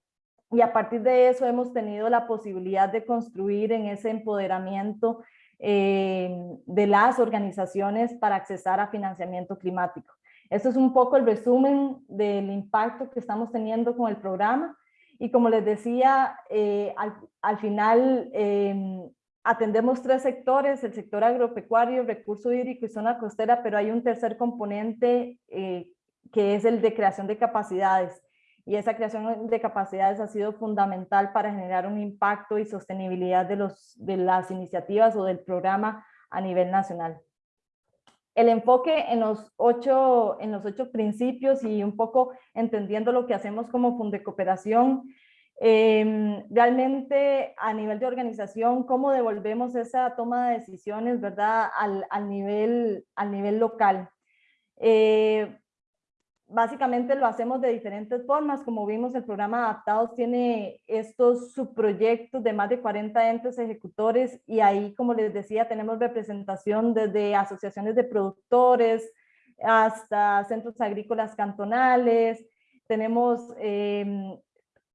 Y a partir de eso hemos tenido la posibilidad de construir en ese empoderamiento eh, de las organizaciones para accesar a financiamiento climático. Esto es un poco el resumen del impacto que estamos teniendo con el programa. Y como les decía, eh, al, al, final eh, atendemos tres sectores, el sector agropecuario, recurso hídrico y zona costera, pero hay un tercer componente eh, que es el de creación de capacidades. Y esa creación de capacidades ha sido fundamental para generar un impacto y sostenibilidad de, los, de las iniciativas o del programa a nivel nacional. El enfoque en los, ocho, en los ocho principios y un poco entendiendo lo que hacemos como Fundecooperación, Cooperación, eh, realmente a nivel de organización, cómo devolvemos esa toma de decisiones, ¿verdad? Al, al nivel, al nivel local. Eh, básicamente lo hacemos de diferentes formas, como vimos el programa Adaptados tiene estos subproyectos de más de 40 entes ejecutores y ahí, como les decía, tenemos representación desde asociaciones de productores hasta centros agrícolas cantonales, tenemos eh,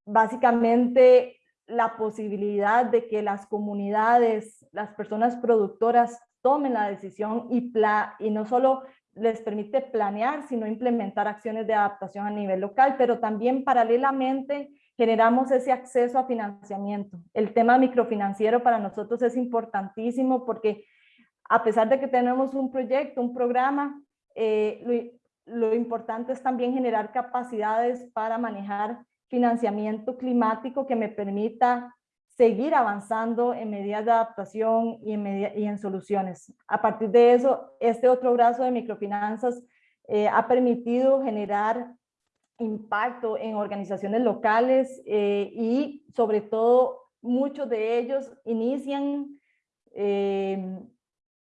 básicamente la posibilidad de que las comunidades, las personas productoras tomen la decisión y, y no solo les permite planear, sino implementar acciones de adaptación a nivel local, pero también paralelamente generamos ese acceso a financiamiento. El tema microfinanciero para nosotros es importantísimo porque a pesar de que tenemos un proyecto, un programa, eh, lo importante es también generar capacidades para manejar financiamiento climático que me permita seguir avanzando en medidas de adaptación y en, soluciones. A partir de eso, este otro brazo de microfinanzas eh, ha permitido generar impacto en organizaciones locales eh, y sobre todo muchos de ellos inician eh,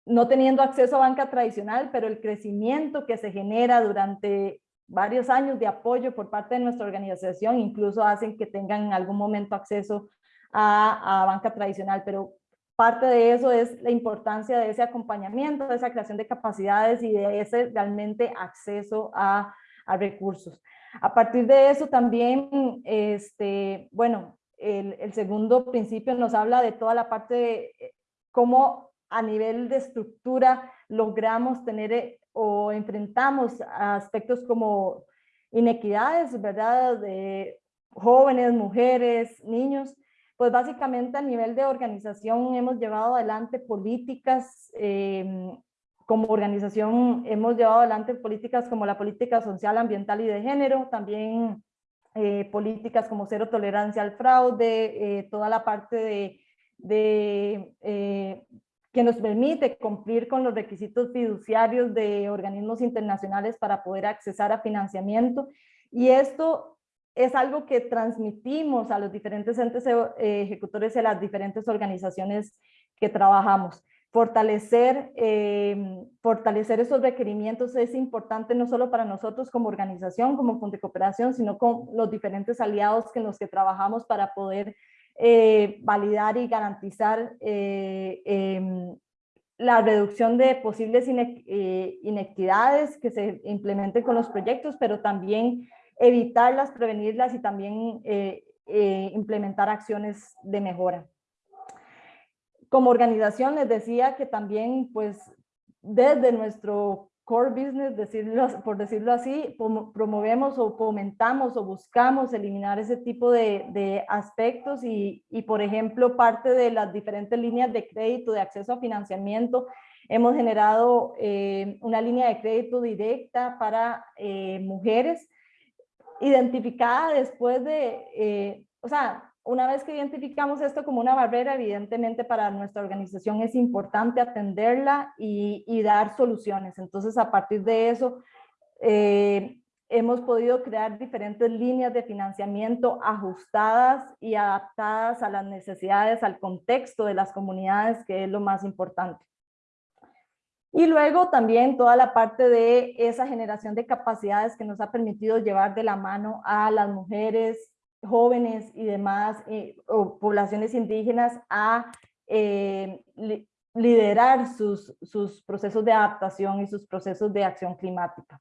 no teniendo acceso a banca tradicional, pero el crecimiento que se genera durante varios años de apoyo por parte de nuestra organización, incluso hacen que tengan en algún momento acceso a, a, banca tradicional, pero parte de eso es la importancia de ese acompañamiento, de esa creación de capacidades y de ese realmente acceso a, recursos. A partir de eso también, este, bueno, el, el, segundo principio nos habla de toda la parte de eh, cómo a nivel de estructura logramos tener o enfrentamos aspectos como inequidades, ¿verdad? De jóvenes, mujeres, niños, pues básicamente a nivel de organización hemos llevado adelante políticas, eh, como organización hemos llevado adelante políticas como la política social, ambiental y de género, también eh, políticas como cero tolerancia al fraude, eh, toda la parte de, de eh, que nos permite cumplir con los requisitos fiduciarios de organismos internacionales para poder accesar a financiamiento. Y esto es algo que transmitimos a los diferentes entes ejecutores y a las diferentes organizaciones que trabajamos. Fortalecer, eh, fortalecer esos requerimientos es importante no solo para nosotros como organización, como Fondo de Cooperación, sino con los diferentes aliados con los que trabajamos para poder eh, validar y garantizar eh, em, la reducción de posibles inequidades que se implementen con los proyectos, pero también evitarlas, prevenirlas y también implementar acciones de mejora. Como organización les decía que también pues desde nuestro core business, por decirlo así, promovemos o fomentamos o buscamos eliminar ese tipo de, aspectos y, y, por ejemplo, parte de las diferentes líneas de crédito, de acceso a financiamiento, hemos generado eh, una línea de crédito directa para eh, mujeres, identificada después de, eh, o sea, una vez que identificamos esto como una barrera, evidentemente para nuestra organización es importante atenderla y, dar soluciones. Entonces, a partir de eso, eh, hemos podido crear diferentes líneas de financiamiento ajustadas y adaptadas a las necesidades, al contexto de las comunidades, que es lo más importante. Y luego también toda la parte de esa generación de capacidades que nos ha permitido llevar de la mano a las mujeres, jóvenes y demás eh, o poblaciones indígenas a eh, liderar sus, sus, procesos de adaptación y sus procesos de acción climática.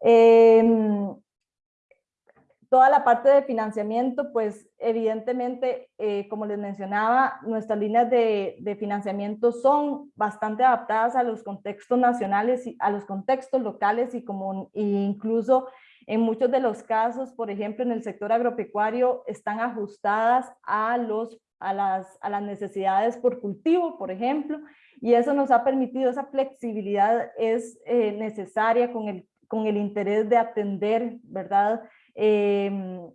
Em, toda la parte de financiamiento, pues evidentemente, eh, como les mencionaba, nuestras líneas de, de, financiamiento son bastante adaptadas a los contextos nacionales, y a los contextos locales y como e incluso en muchos de los casos, por ejemplo, en el sector agropecuario, están ajustadas a, los, a, las, a las necesidades por cultivo, por ejemplo, y eso nos ha permitido, esa flexibilidad es eh, necesaria con el, con el interés de atender, ¿verdad? Em,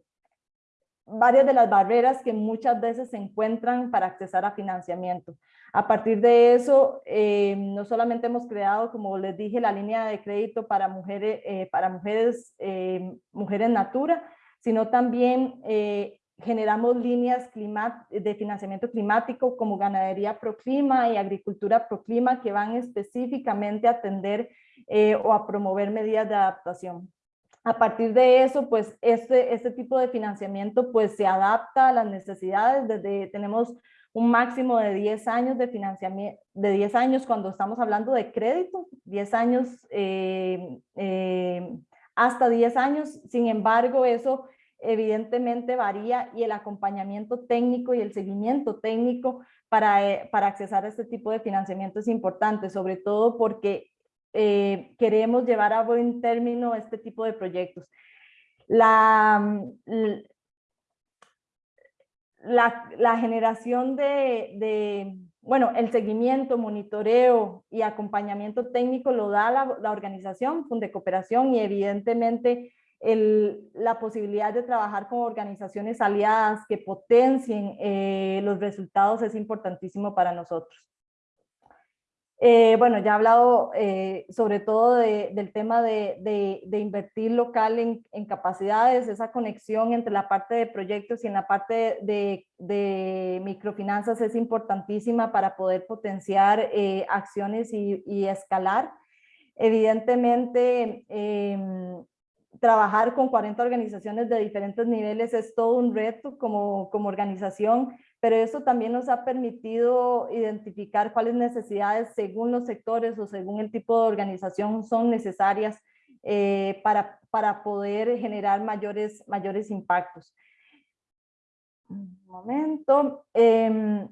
varias de las barreras que muchas veces se encuentran para accesar a financiamiento. A partir de eso, eh, no solamente hemos creado, como les dije, la línea de crédito para mujeres, eh, para mujeres, eh, mujeres Natura, sino también generamos líneas de financiamiento climático como Ganadería Proclima y Agricultura Proclima que van específicamente a atender o a promover medidas de adaptación. A partir de eso, pues este, este tipo de financiamiento pues se adapta a las necesidades. Desde, tenemos un máximo de 10 años de financiamiento, de 10 años cuando estamos hablando de crédito, 10 años eh, eh, hasta 10 años, sin embargo eso evidentemente varía y el acompañamiento técnico y el seguimiento técnico para, eh, para accesar a este tipo de financiamiento es importante, sobre todo porque queremos llevar a buen término este tipo de proyectos. La, la, generación de, bueno, el seguimiento, monitoreo y acompañamiento técnico lo da la, organización de Cooperación y evidentemente la posibilidad de trabajar con organizaciones aliadas que potencien eh, los resultados es importantísimo para nosotros. Eh, bueno, ya he hablado eh, sobre todo del tema de, invertir local en, capacidades, esa conexión entre la parte de proyectos y en la parte de, microfinanzas es importantísima para poder potenciar eh, acciones y, escalar. Evidentemente, em, trabajar con 40 organizaciones de diferentes niveles es todo un reto como, como organización, pero eso también nos ha permitido identificar cuáles necesidades según los sectores o según el tipo de organización son necesarias eh, para, para poder generar mayores, mayores impactos. Un momento. Eh,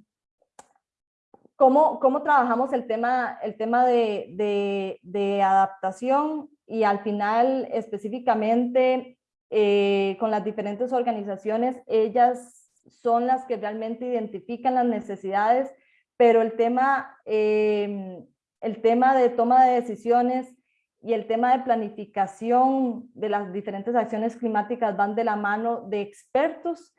¿cómo, ¿cómo, trabajamos el tema, el tema de, de, de adaptación y al final específicamente eh, con las diferentes organizaciones, ellas son las que realmente identifican las necesidades, pero el tema, em, el tema de toma de decisiones y el tema de planificación de las diferentes acciones climáticas van de la mano de expertos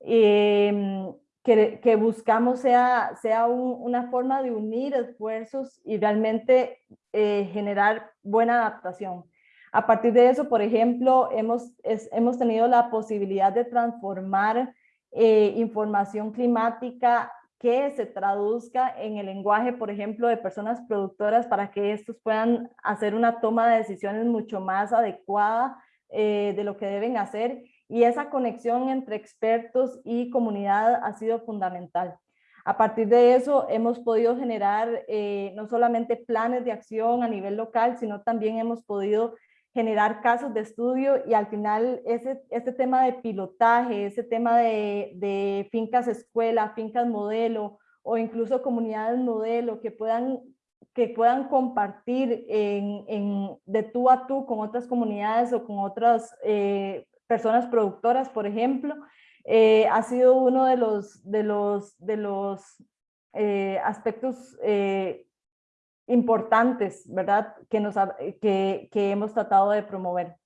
em, que, buscamos sea, sea una forma de unir esfuerzos y realmente eh, generar buena adaptación. A partir de eso, por ejemplo, hemos, hemos tenido la posibilidad de transformar eh, información climática que se traduzca en el lenguaje, por ejemplo, de personas productoras para que estos puedan hacer una toma de decisiones mucho más adecuada eh, de lo que deben hacer. Y esa conexión entre expertos y comunidad ha sido fundamental. A partir de eso hemos podido generar eh, no solamente planes de acción a nivel local, sino también hemos podido generar casos de estudio y al final ese, este tema de pilotaje, ese tema de, de fincas escuela, fincas modelo o incluso comunidades modelo que puedan, que puedan compartir en, en, de tú a tú con otras comunidades o con otras eh, personas productoras, por ejemplo, eh, ha sido uno de los, de los, de los eh, aspectos eh, importantes, ¿verdad? Que, nos, que, que hemos tratado de promover.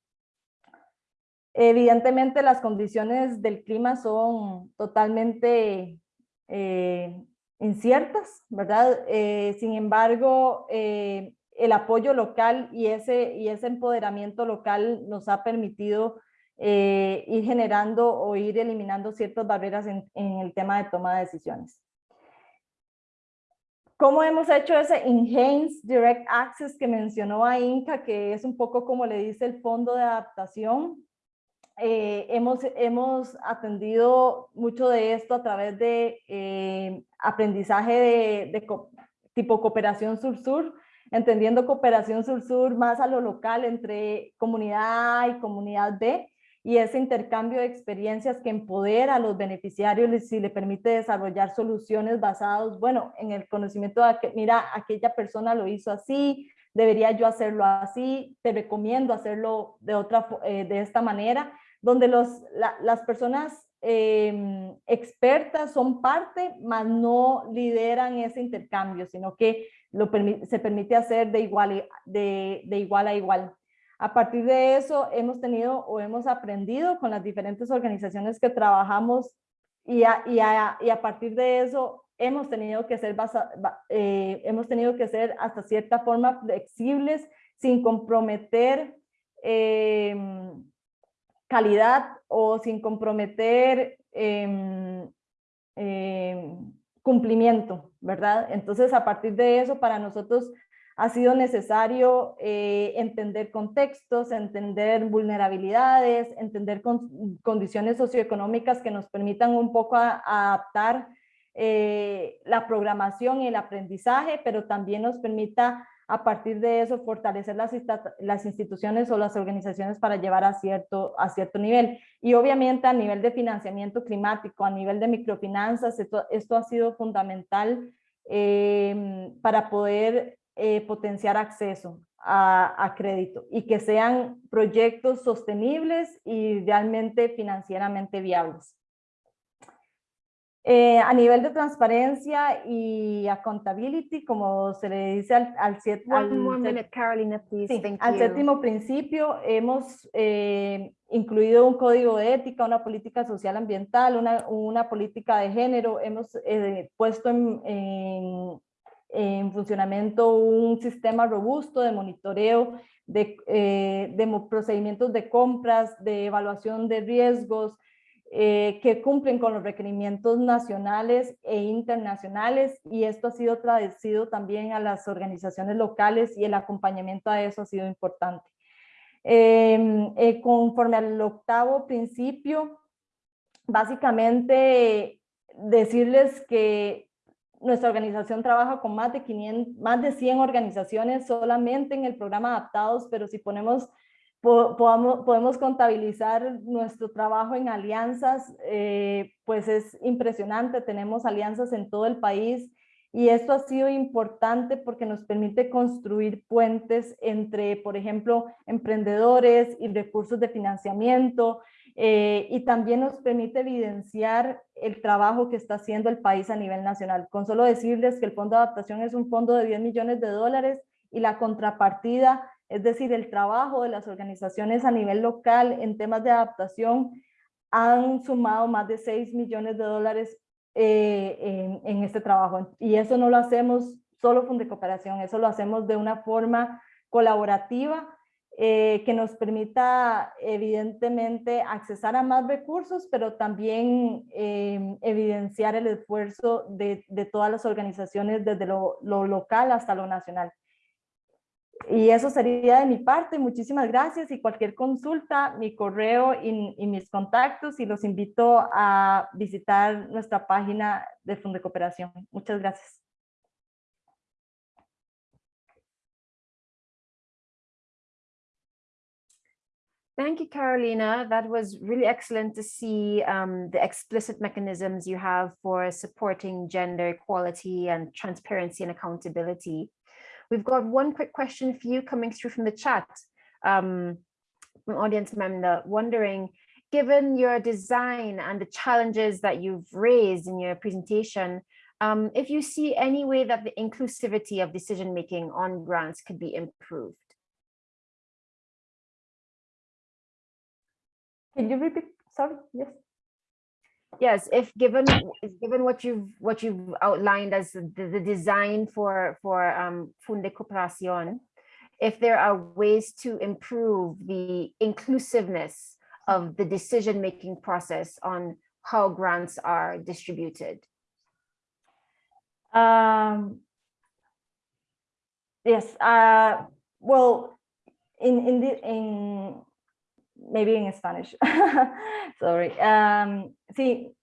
Evidentemente las condiciones del clima son totalmente inciertas, ¿verdad? Sin embargo, el apoyo local y ese, y ese empoderamiento local nos ha permitido ir generando o ir eliminando ciertas barreras en, en el tema de toma de decisiones. ¿Cómo hemos hecho ese Enhanced Direct Access que mencionó a Inca, que es un poco como le dice el fondo de adaptación? Eh, hemos, hemos atendido mucho de esto a través de eh, aprendizaje de, de co tipo cooperación sur-sur, entendiendo cooperación sur-sur más a lo local entre comunidad A y comunidad B, y ese intercambio de experiencias que empodera a los beneficiarios y le permite desarrollar soluciones basadas, bueno, en el conocimiento de que, mira, aquella persona lo hizo así, debería yo hacerlo así, te recomiendo hacerlo de, otra, eh, de esta manera, donde los, la, las personas eh, expertas son parte, mas no lideran ese intercambio, sino que lo se permite hacer de igual, de, de igual a igual. A partir de eso hemos tenido o hemos aprendido con las diferentes organizaciones que trabajamos y a, partir de eso hemos tenido que ser eh, hemos tenido que ser hasta cierta forma flexibles sin comprometer eh, calidad o sin comprometer eh, cumplimiento, ¿verdad? Entonces a partir de eso para nosotros ha sido necesario eh, entender contextos, entender vulnerabilidades, entender con, condiciones socioeconómicas que nos permitan un poco adaptar eh, la programación y el aprendizaje, pero también nos permita a partir de eso fortalecer las, instituciones o las organizaciones para llevar a cierto, a cierto nivel. Y obviamente a nivel de financiamiento climático, a nivel de microfinanzas, esto, esto ha sido fundamental eh, para poder eh, potenciar acceso a, a, crédito y que sean proyectos sostenibles y realmente financieramente viables. Eh, a nivel de transparencia y accountability, como se le dice al, al, set, al, Carolina. Sí, al séptimo principio, hemos eh, incluido un código de ética, una política social ambiental, una, una política de género, hemos eh, puesto en, en, en funcionamiento un sistema robusto de monitoreo de, eh, procedimientos de compras, de evaluación de riesgos, eh, que cumplen con los requerimientos nacionales e internacionales y esto ha sido traducido también a las organizaciones locales y el acompañamiento a eso ha sido importante. Em, eh, conforme al octavo principio, básicamente decirles que nuestra organización trabaja con más de 500, más de 100 organizaciones solamente en el programa Adaptados, pero si ponemos, podemos contabilizar nuestro trabajo en alianzas, eh, pues es impresionante, tenemos alianzas en todo el país y esto ha sido importante porque nos permite construir puentes entre, por ejemplo, emprendedores y recursos de financiamiento, eh, y también nos permite evidenciar el trabajo que está haciendo el país a nivel nacional. Con solo decirles que el Fondo de Adaptación es un fondo de 10 millones de dólares y la contrapartida, es decir, el trabajo de las organizaciones a nivel local en temas de adaptación, han sumado más de 6 millones de dólares eh, en, en este trabajo. Y eso no lo hacemos solo Funde Cooperación, eso lo hacemos de una forma colaborativa eh, que nos permita evidentemente accesar a más recursos, pero también eh, evidenciar el esfuerzo de, de, todas las organizaciones desde lo, lo, local hasta lo nacional. Y eso sería de mi parte. Muchísimas gracias y cualquier consulta, mi correo y, y mis contactos y los invito a visitar nuestra página de Funde Cooperación. Muchas gracias. Thank you, Carolina. That was really excellent to see um, the explicit mechanisms you have for supporting gender equality and transparency and accountability. We've got one quick question for you coming through from the chat. Um, from audience member wondering, given your design and the challenges that you've raised in your presentation, um, if you see any way that the inclusivity of decision-making on grants could be improved. Can you repeat? Sorry, yes. Yes, if given given what you've what you've outlined as the, the design for for um, Fundecooperación, if there are ways to improve the inclusiveness of the decision-making process on how grants are distributed. Um, yes, uh, well, in in the in maybe in Spanish. Sorry. Sí,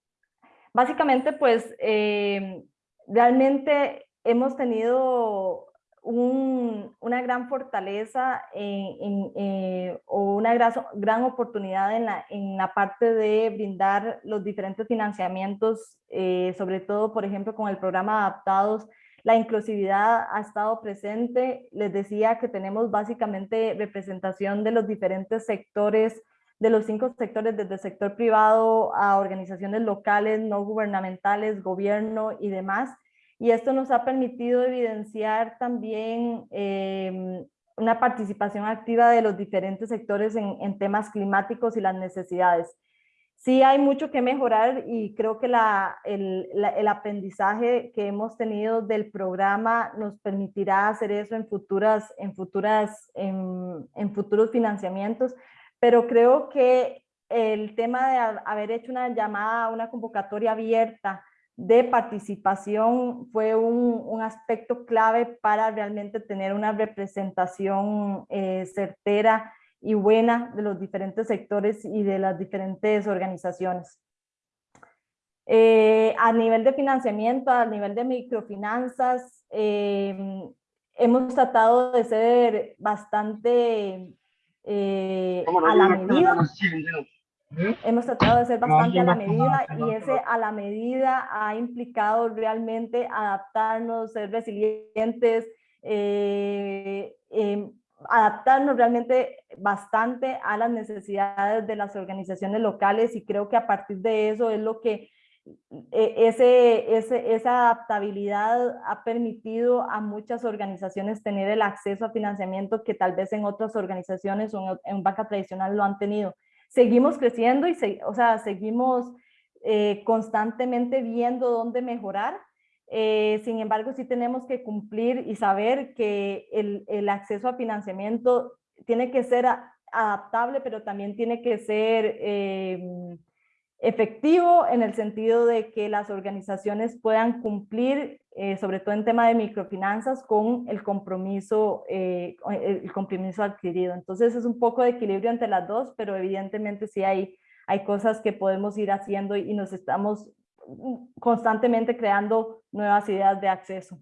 básicamente pues eh, realmente hemos tenido un, una gran fortaleza eh, o una gran, oportunidad en la, en la, parte de brindar los diferentes financiamientos, eh, sobre todo, por ejemplo, con el programa Adaptados, la inclusividad ha estado presente. Les decía que tenemos básicamente representación de los diferentes sectores, de los cinco sectores, desde el sector privado a organizaciones locales, no gubernamentales, gobierno y demás. Y esto nos ha permitido evidenciar también eh, una participación activa de los diferentes sectores en temas climáticos y las necesidades sí hay mucho que mejorar y creo que la, el, la, el, aprendizaje que hemos tenido del programa nos permitirá hacer eso en futuras, en futuras, en, en futuros financiamientos, pero creo que el tema de haber hecho una llamada, una convocatoria abierta de participación fue un, un aspecto clave para realmente tener una representación eh, certera y buena de los diferentes sectores y de las diferentes organizaciones. Eh, a nivel de financiamiento, a nivel de microfinanzas, eh, hemos tratado de ser bastante eh, a la medida. Hemos tratado de ser bastante a la medida y ese a la medida ha implicado realmente adaptarnos, ser resilientes, eh, eh, adaptarnos realmente bastante a las necesidades de las organizaciones locales y creo que a partir de eso es lo que e, ese, ese, esa adaptabilidad ha permitido a muchas organizaciones tener el acceso a financiamiento que tal vez en otras organizaciones o en, banca tradicional lo han tenido. Seguimos creciendo y se, o sea, seguimos eh, constantemente viendo dónde mejorar, eh, sin embargo, sí tenemos que cumplir y saber que el, el acceso a financiamiento tiene que ser adaptable, pero también tiene que ser eh, efectivo en el sentido de que las organizaciones puedan cumplir, eh, sobre todo en tema de microfinanzas, con el compromiso, eh, el compromiso adquirido. Entonces es un poco de equilibrio entre las dos, pero evidentemente sí hay, hay cosas que podemos ir haciendo y nos estamos constantemente creando nuevas ideas de acceso.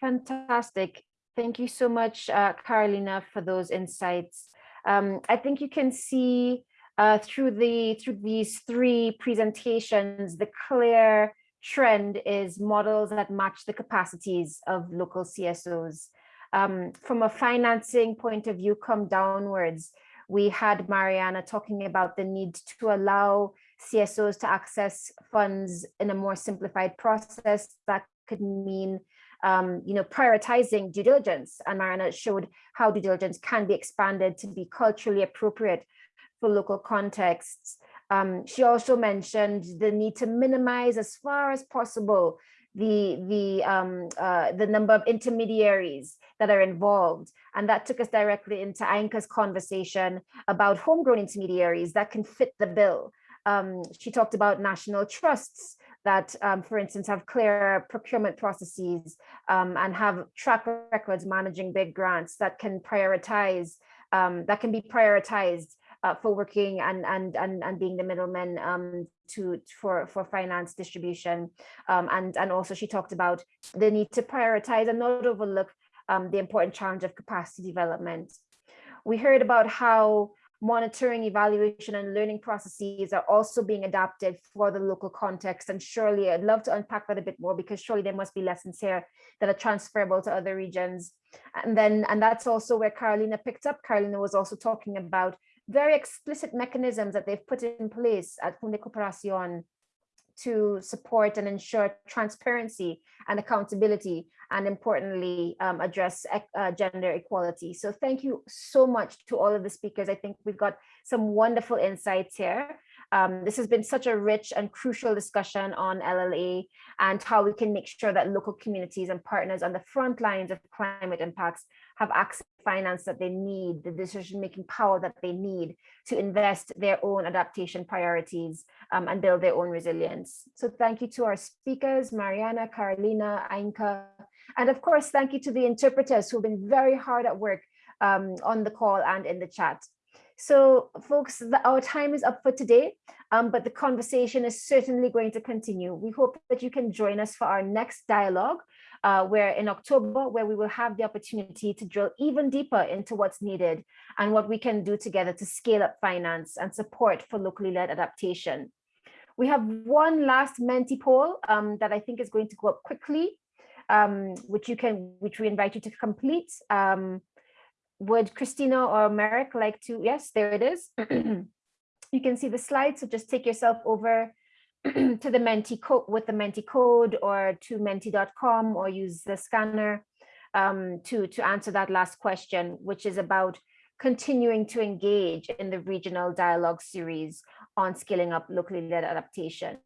Fantastic. Thank you so much, uh, Carolina, for those insights. Um, I think you can see uh, through the through these three presentations, the clear trend is models that match the capacities of local CSOs. Um, from a financing point of view, come downwards, we had Mariana talking about the need to allow CSOs to access funds in a more simplified process that could mean um, you know, prioritizing due diligence. And Mariana showed how due diligence can be expanded to be culturally appropriate for local contexts. Um, she also mentioned the need to minimize as far as possible the the um, uh, the number of intermediaries that are involved, and that took us directly into Ainka's conversation about homegrown intermediaries that can fit the bill. Um, she talked about national trusts that, um, for instance, have clear procurement processes um, and have track records managing big grants that can prioritize, um, that can be prioritized uh, for working and, and, and, and being the middleman um, to, for, for finance distribution. Um, and, and also she talked about the need to prioritize and not overlook um, the important challenge of capacity development. We heard about how monitoring, evaluation, and learning processes are also being adapted for the local context. And surely I'd love to unpack that a bit more because surely there must be lessons here that are transferable to other regions. And then, and that's also where Carolina picked up. Carolina was also talking about very explicit mechanisms that they've put in place at Fundecooperación to support and ensure transparency and accountability and importantly um, address uh, gender equality. So thank you so much to all of the speakers. I think we've got some wonderful insights here. Um, this has been such a rich and crucial discussion on LLA and how we can make sure that local communities and partners on the front lines of climate impacts have access finance that they need, the decision-making power that they need to invest their own adaptation priorities um, and build their own resilience. So thank you to our speakers, Mariana, Carolina, Ainka, and of course, thank you to the interpreters who've been very hard at work um, on the call and in the chat. So folks, the, our time is up for today, um, but the conversation is certainly going to continue. We hope that you can join us for our next dialogue, uh, where in October, where we will have the opportunity to drill even deeper into what's needed and what we can do together to scale up finance and support for locally led adaptation. We have one last Menti poll um, that I think is going to go up quickly, um, which you can, which we invite you to complete. Um, would Christina or Marek like to, yes, there it is. you can see the slide, so just take yourself over to the Menti code with the Menti code or to menti.com or use the scanner um, to, to answer that last question, which is about continuing to engage in the regional dialogue series on scaling up locally led adaptation.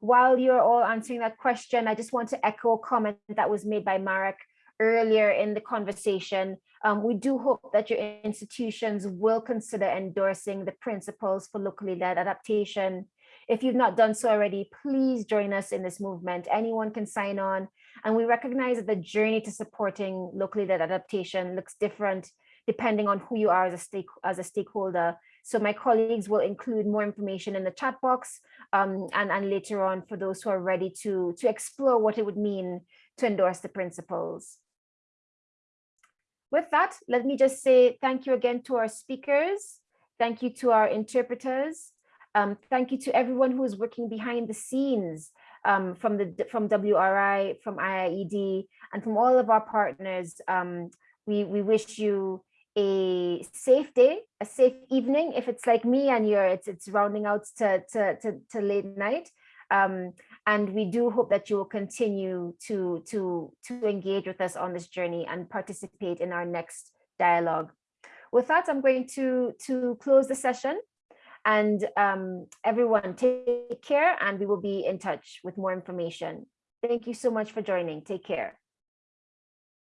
While you're all answering that question, I just want to echo a comment that was made by Marek earlier in the conversation um, we do hope that your institutions will consider endorsing the principles for locally led adaptation. If you've not done so already, please join us in this movement. Anyone can sign on. And we recognize that the journey to supporting locally led adaptation looks different depending on who you are as a, stake, as a stakeholder. So my colleagues will include more information in the chat box um, and, and later on for those who are ready to, to explore what it would mean to endorse the principles with that, let me just say thank you again to our speakers. Thank you to our interpreters. Um, thank you to everyone who is working behind the scenes um, from the from WRI, from IIED, and from all of our partners. Um, we, we wish you a safe day, a safe evening. If it's like me and you're it's it's rounding out to to to, to late night. Um, and we do hope that you will continue to, to, to engage with us on this journey and participate in our next dialogue. With that, I'm going to, to close the session and um, everyone take care and we will be in touch with more information. Thank you so much for joining. Take care.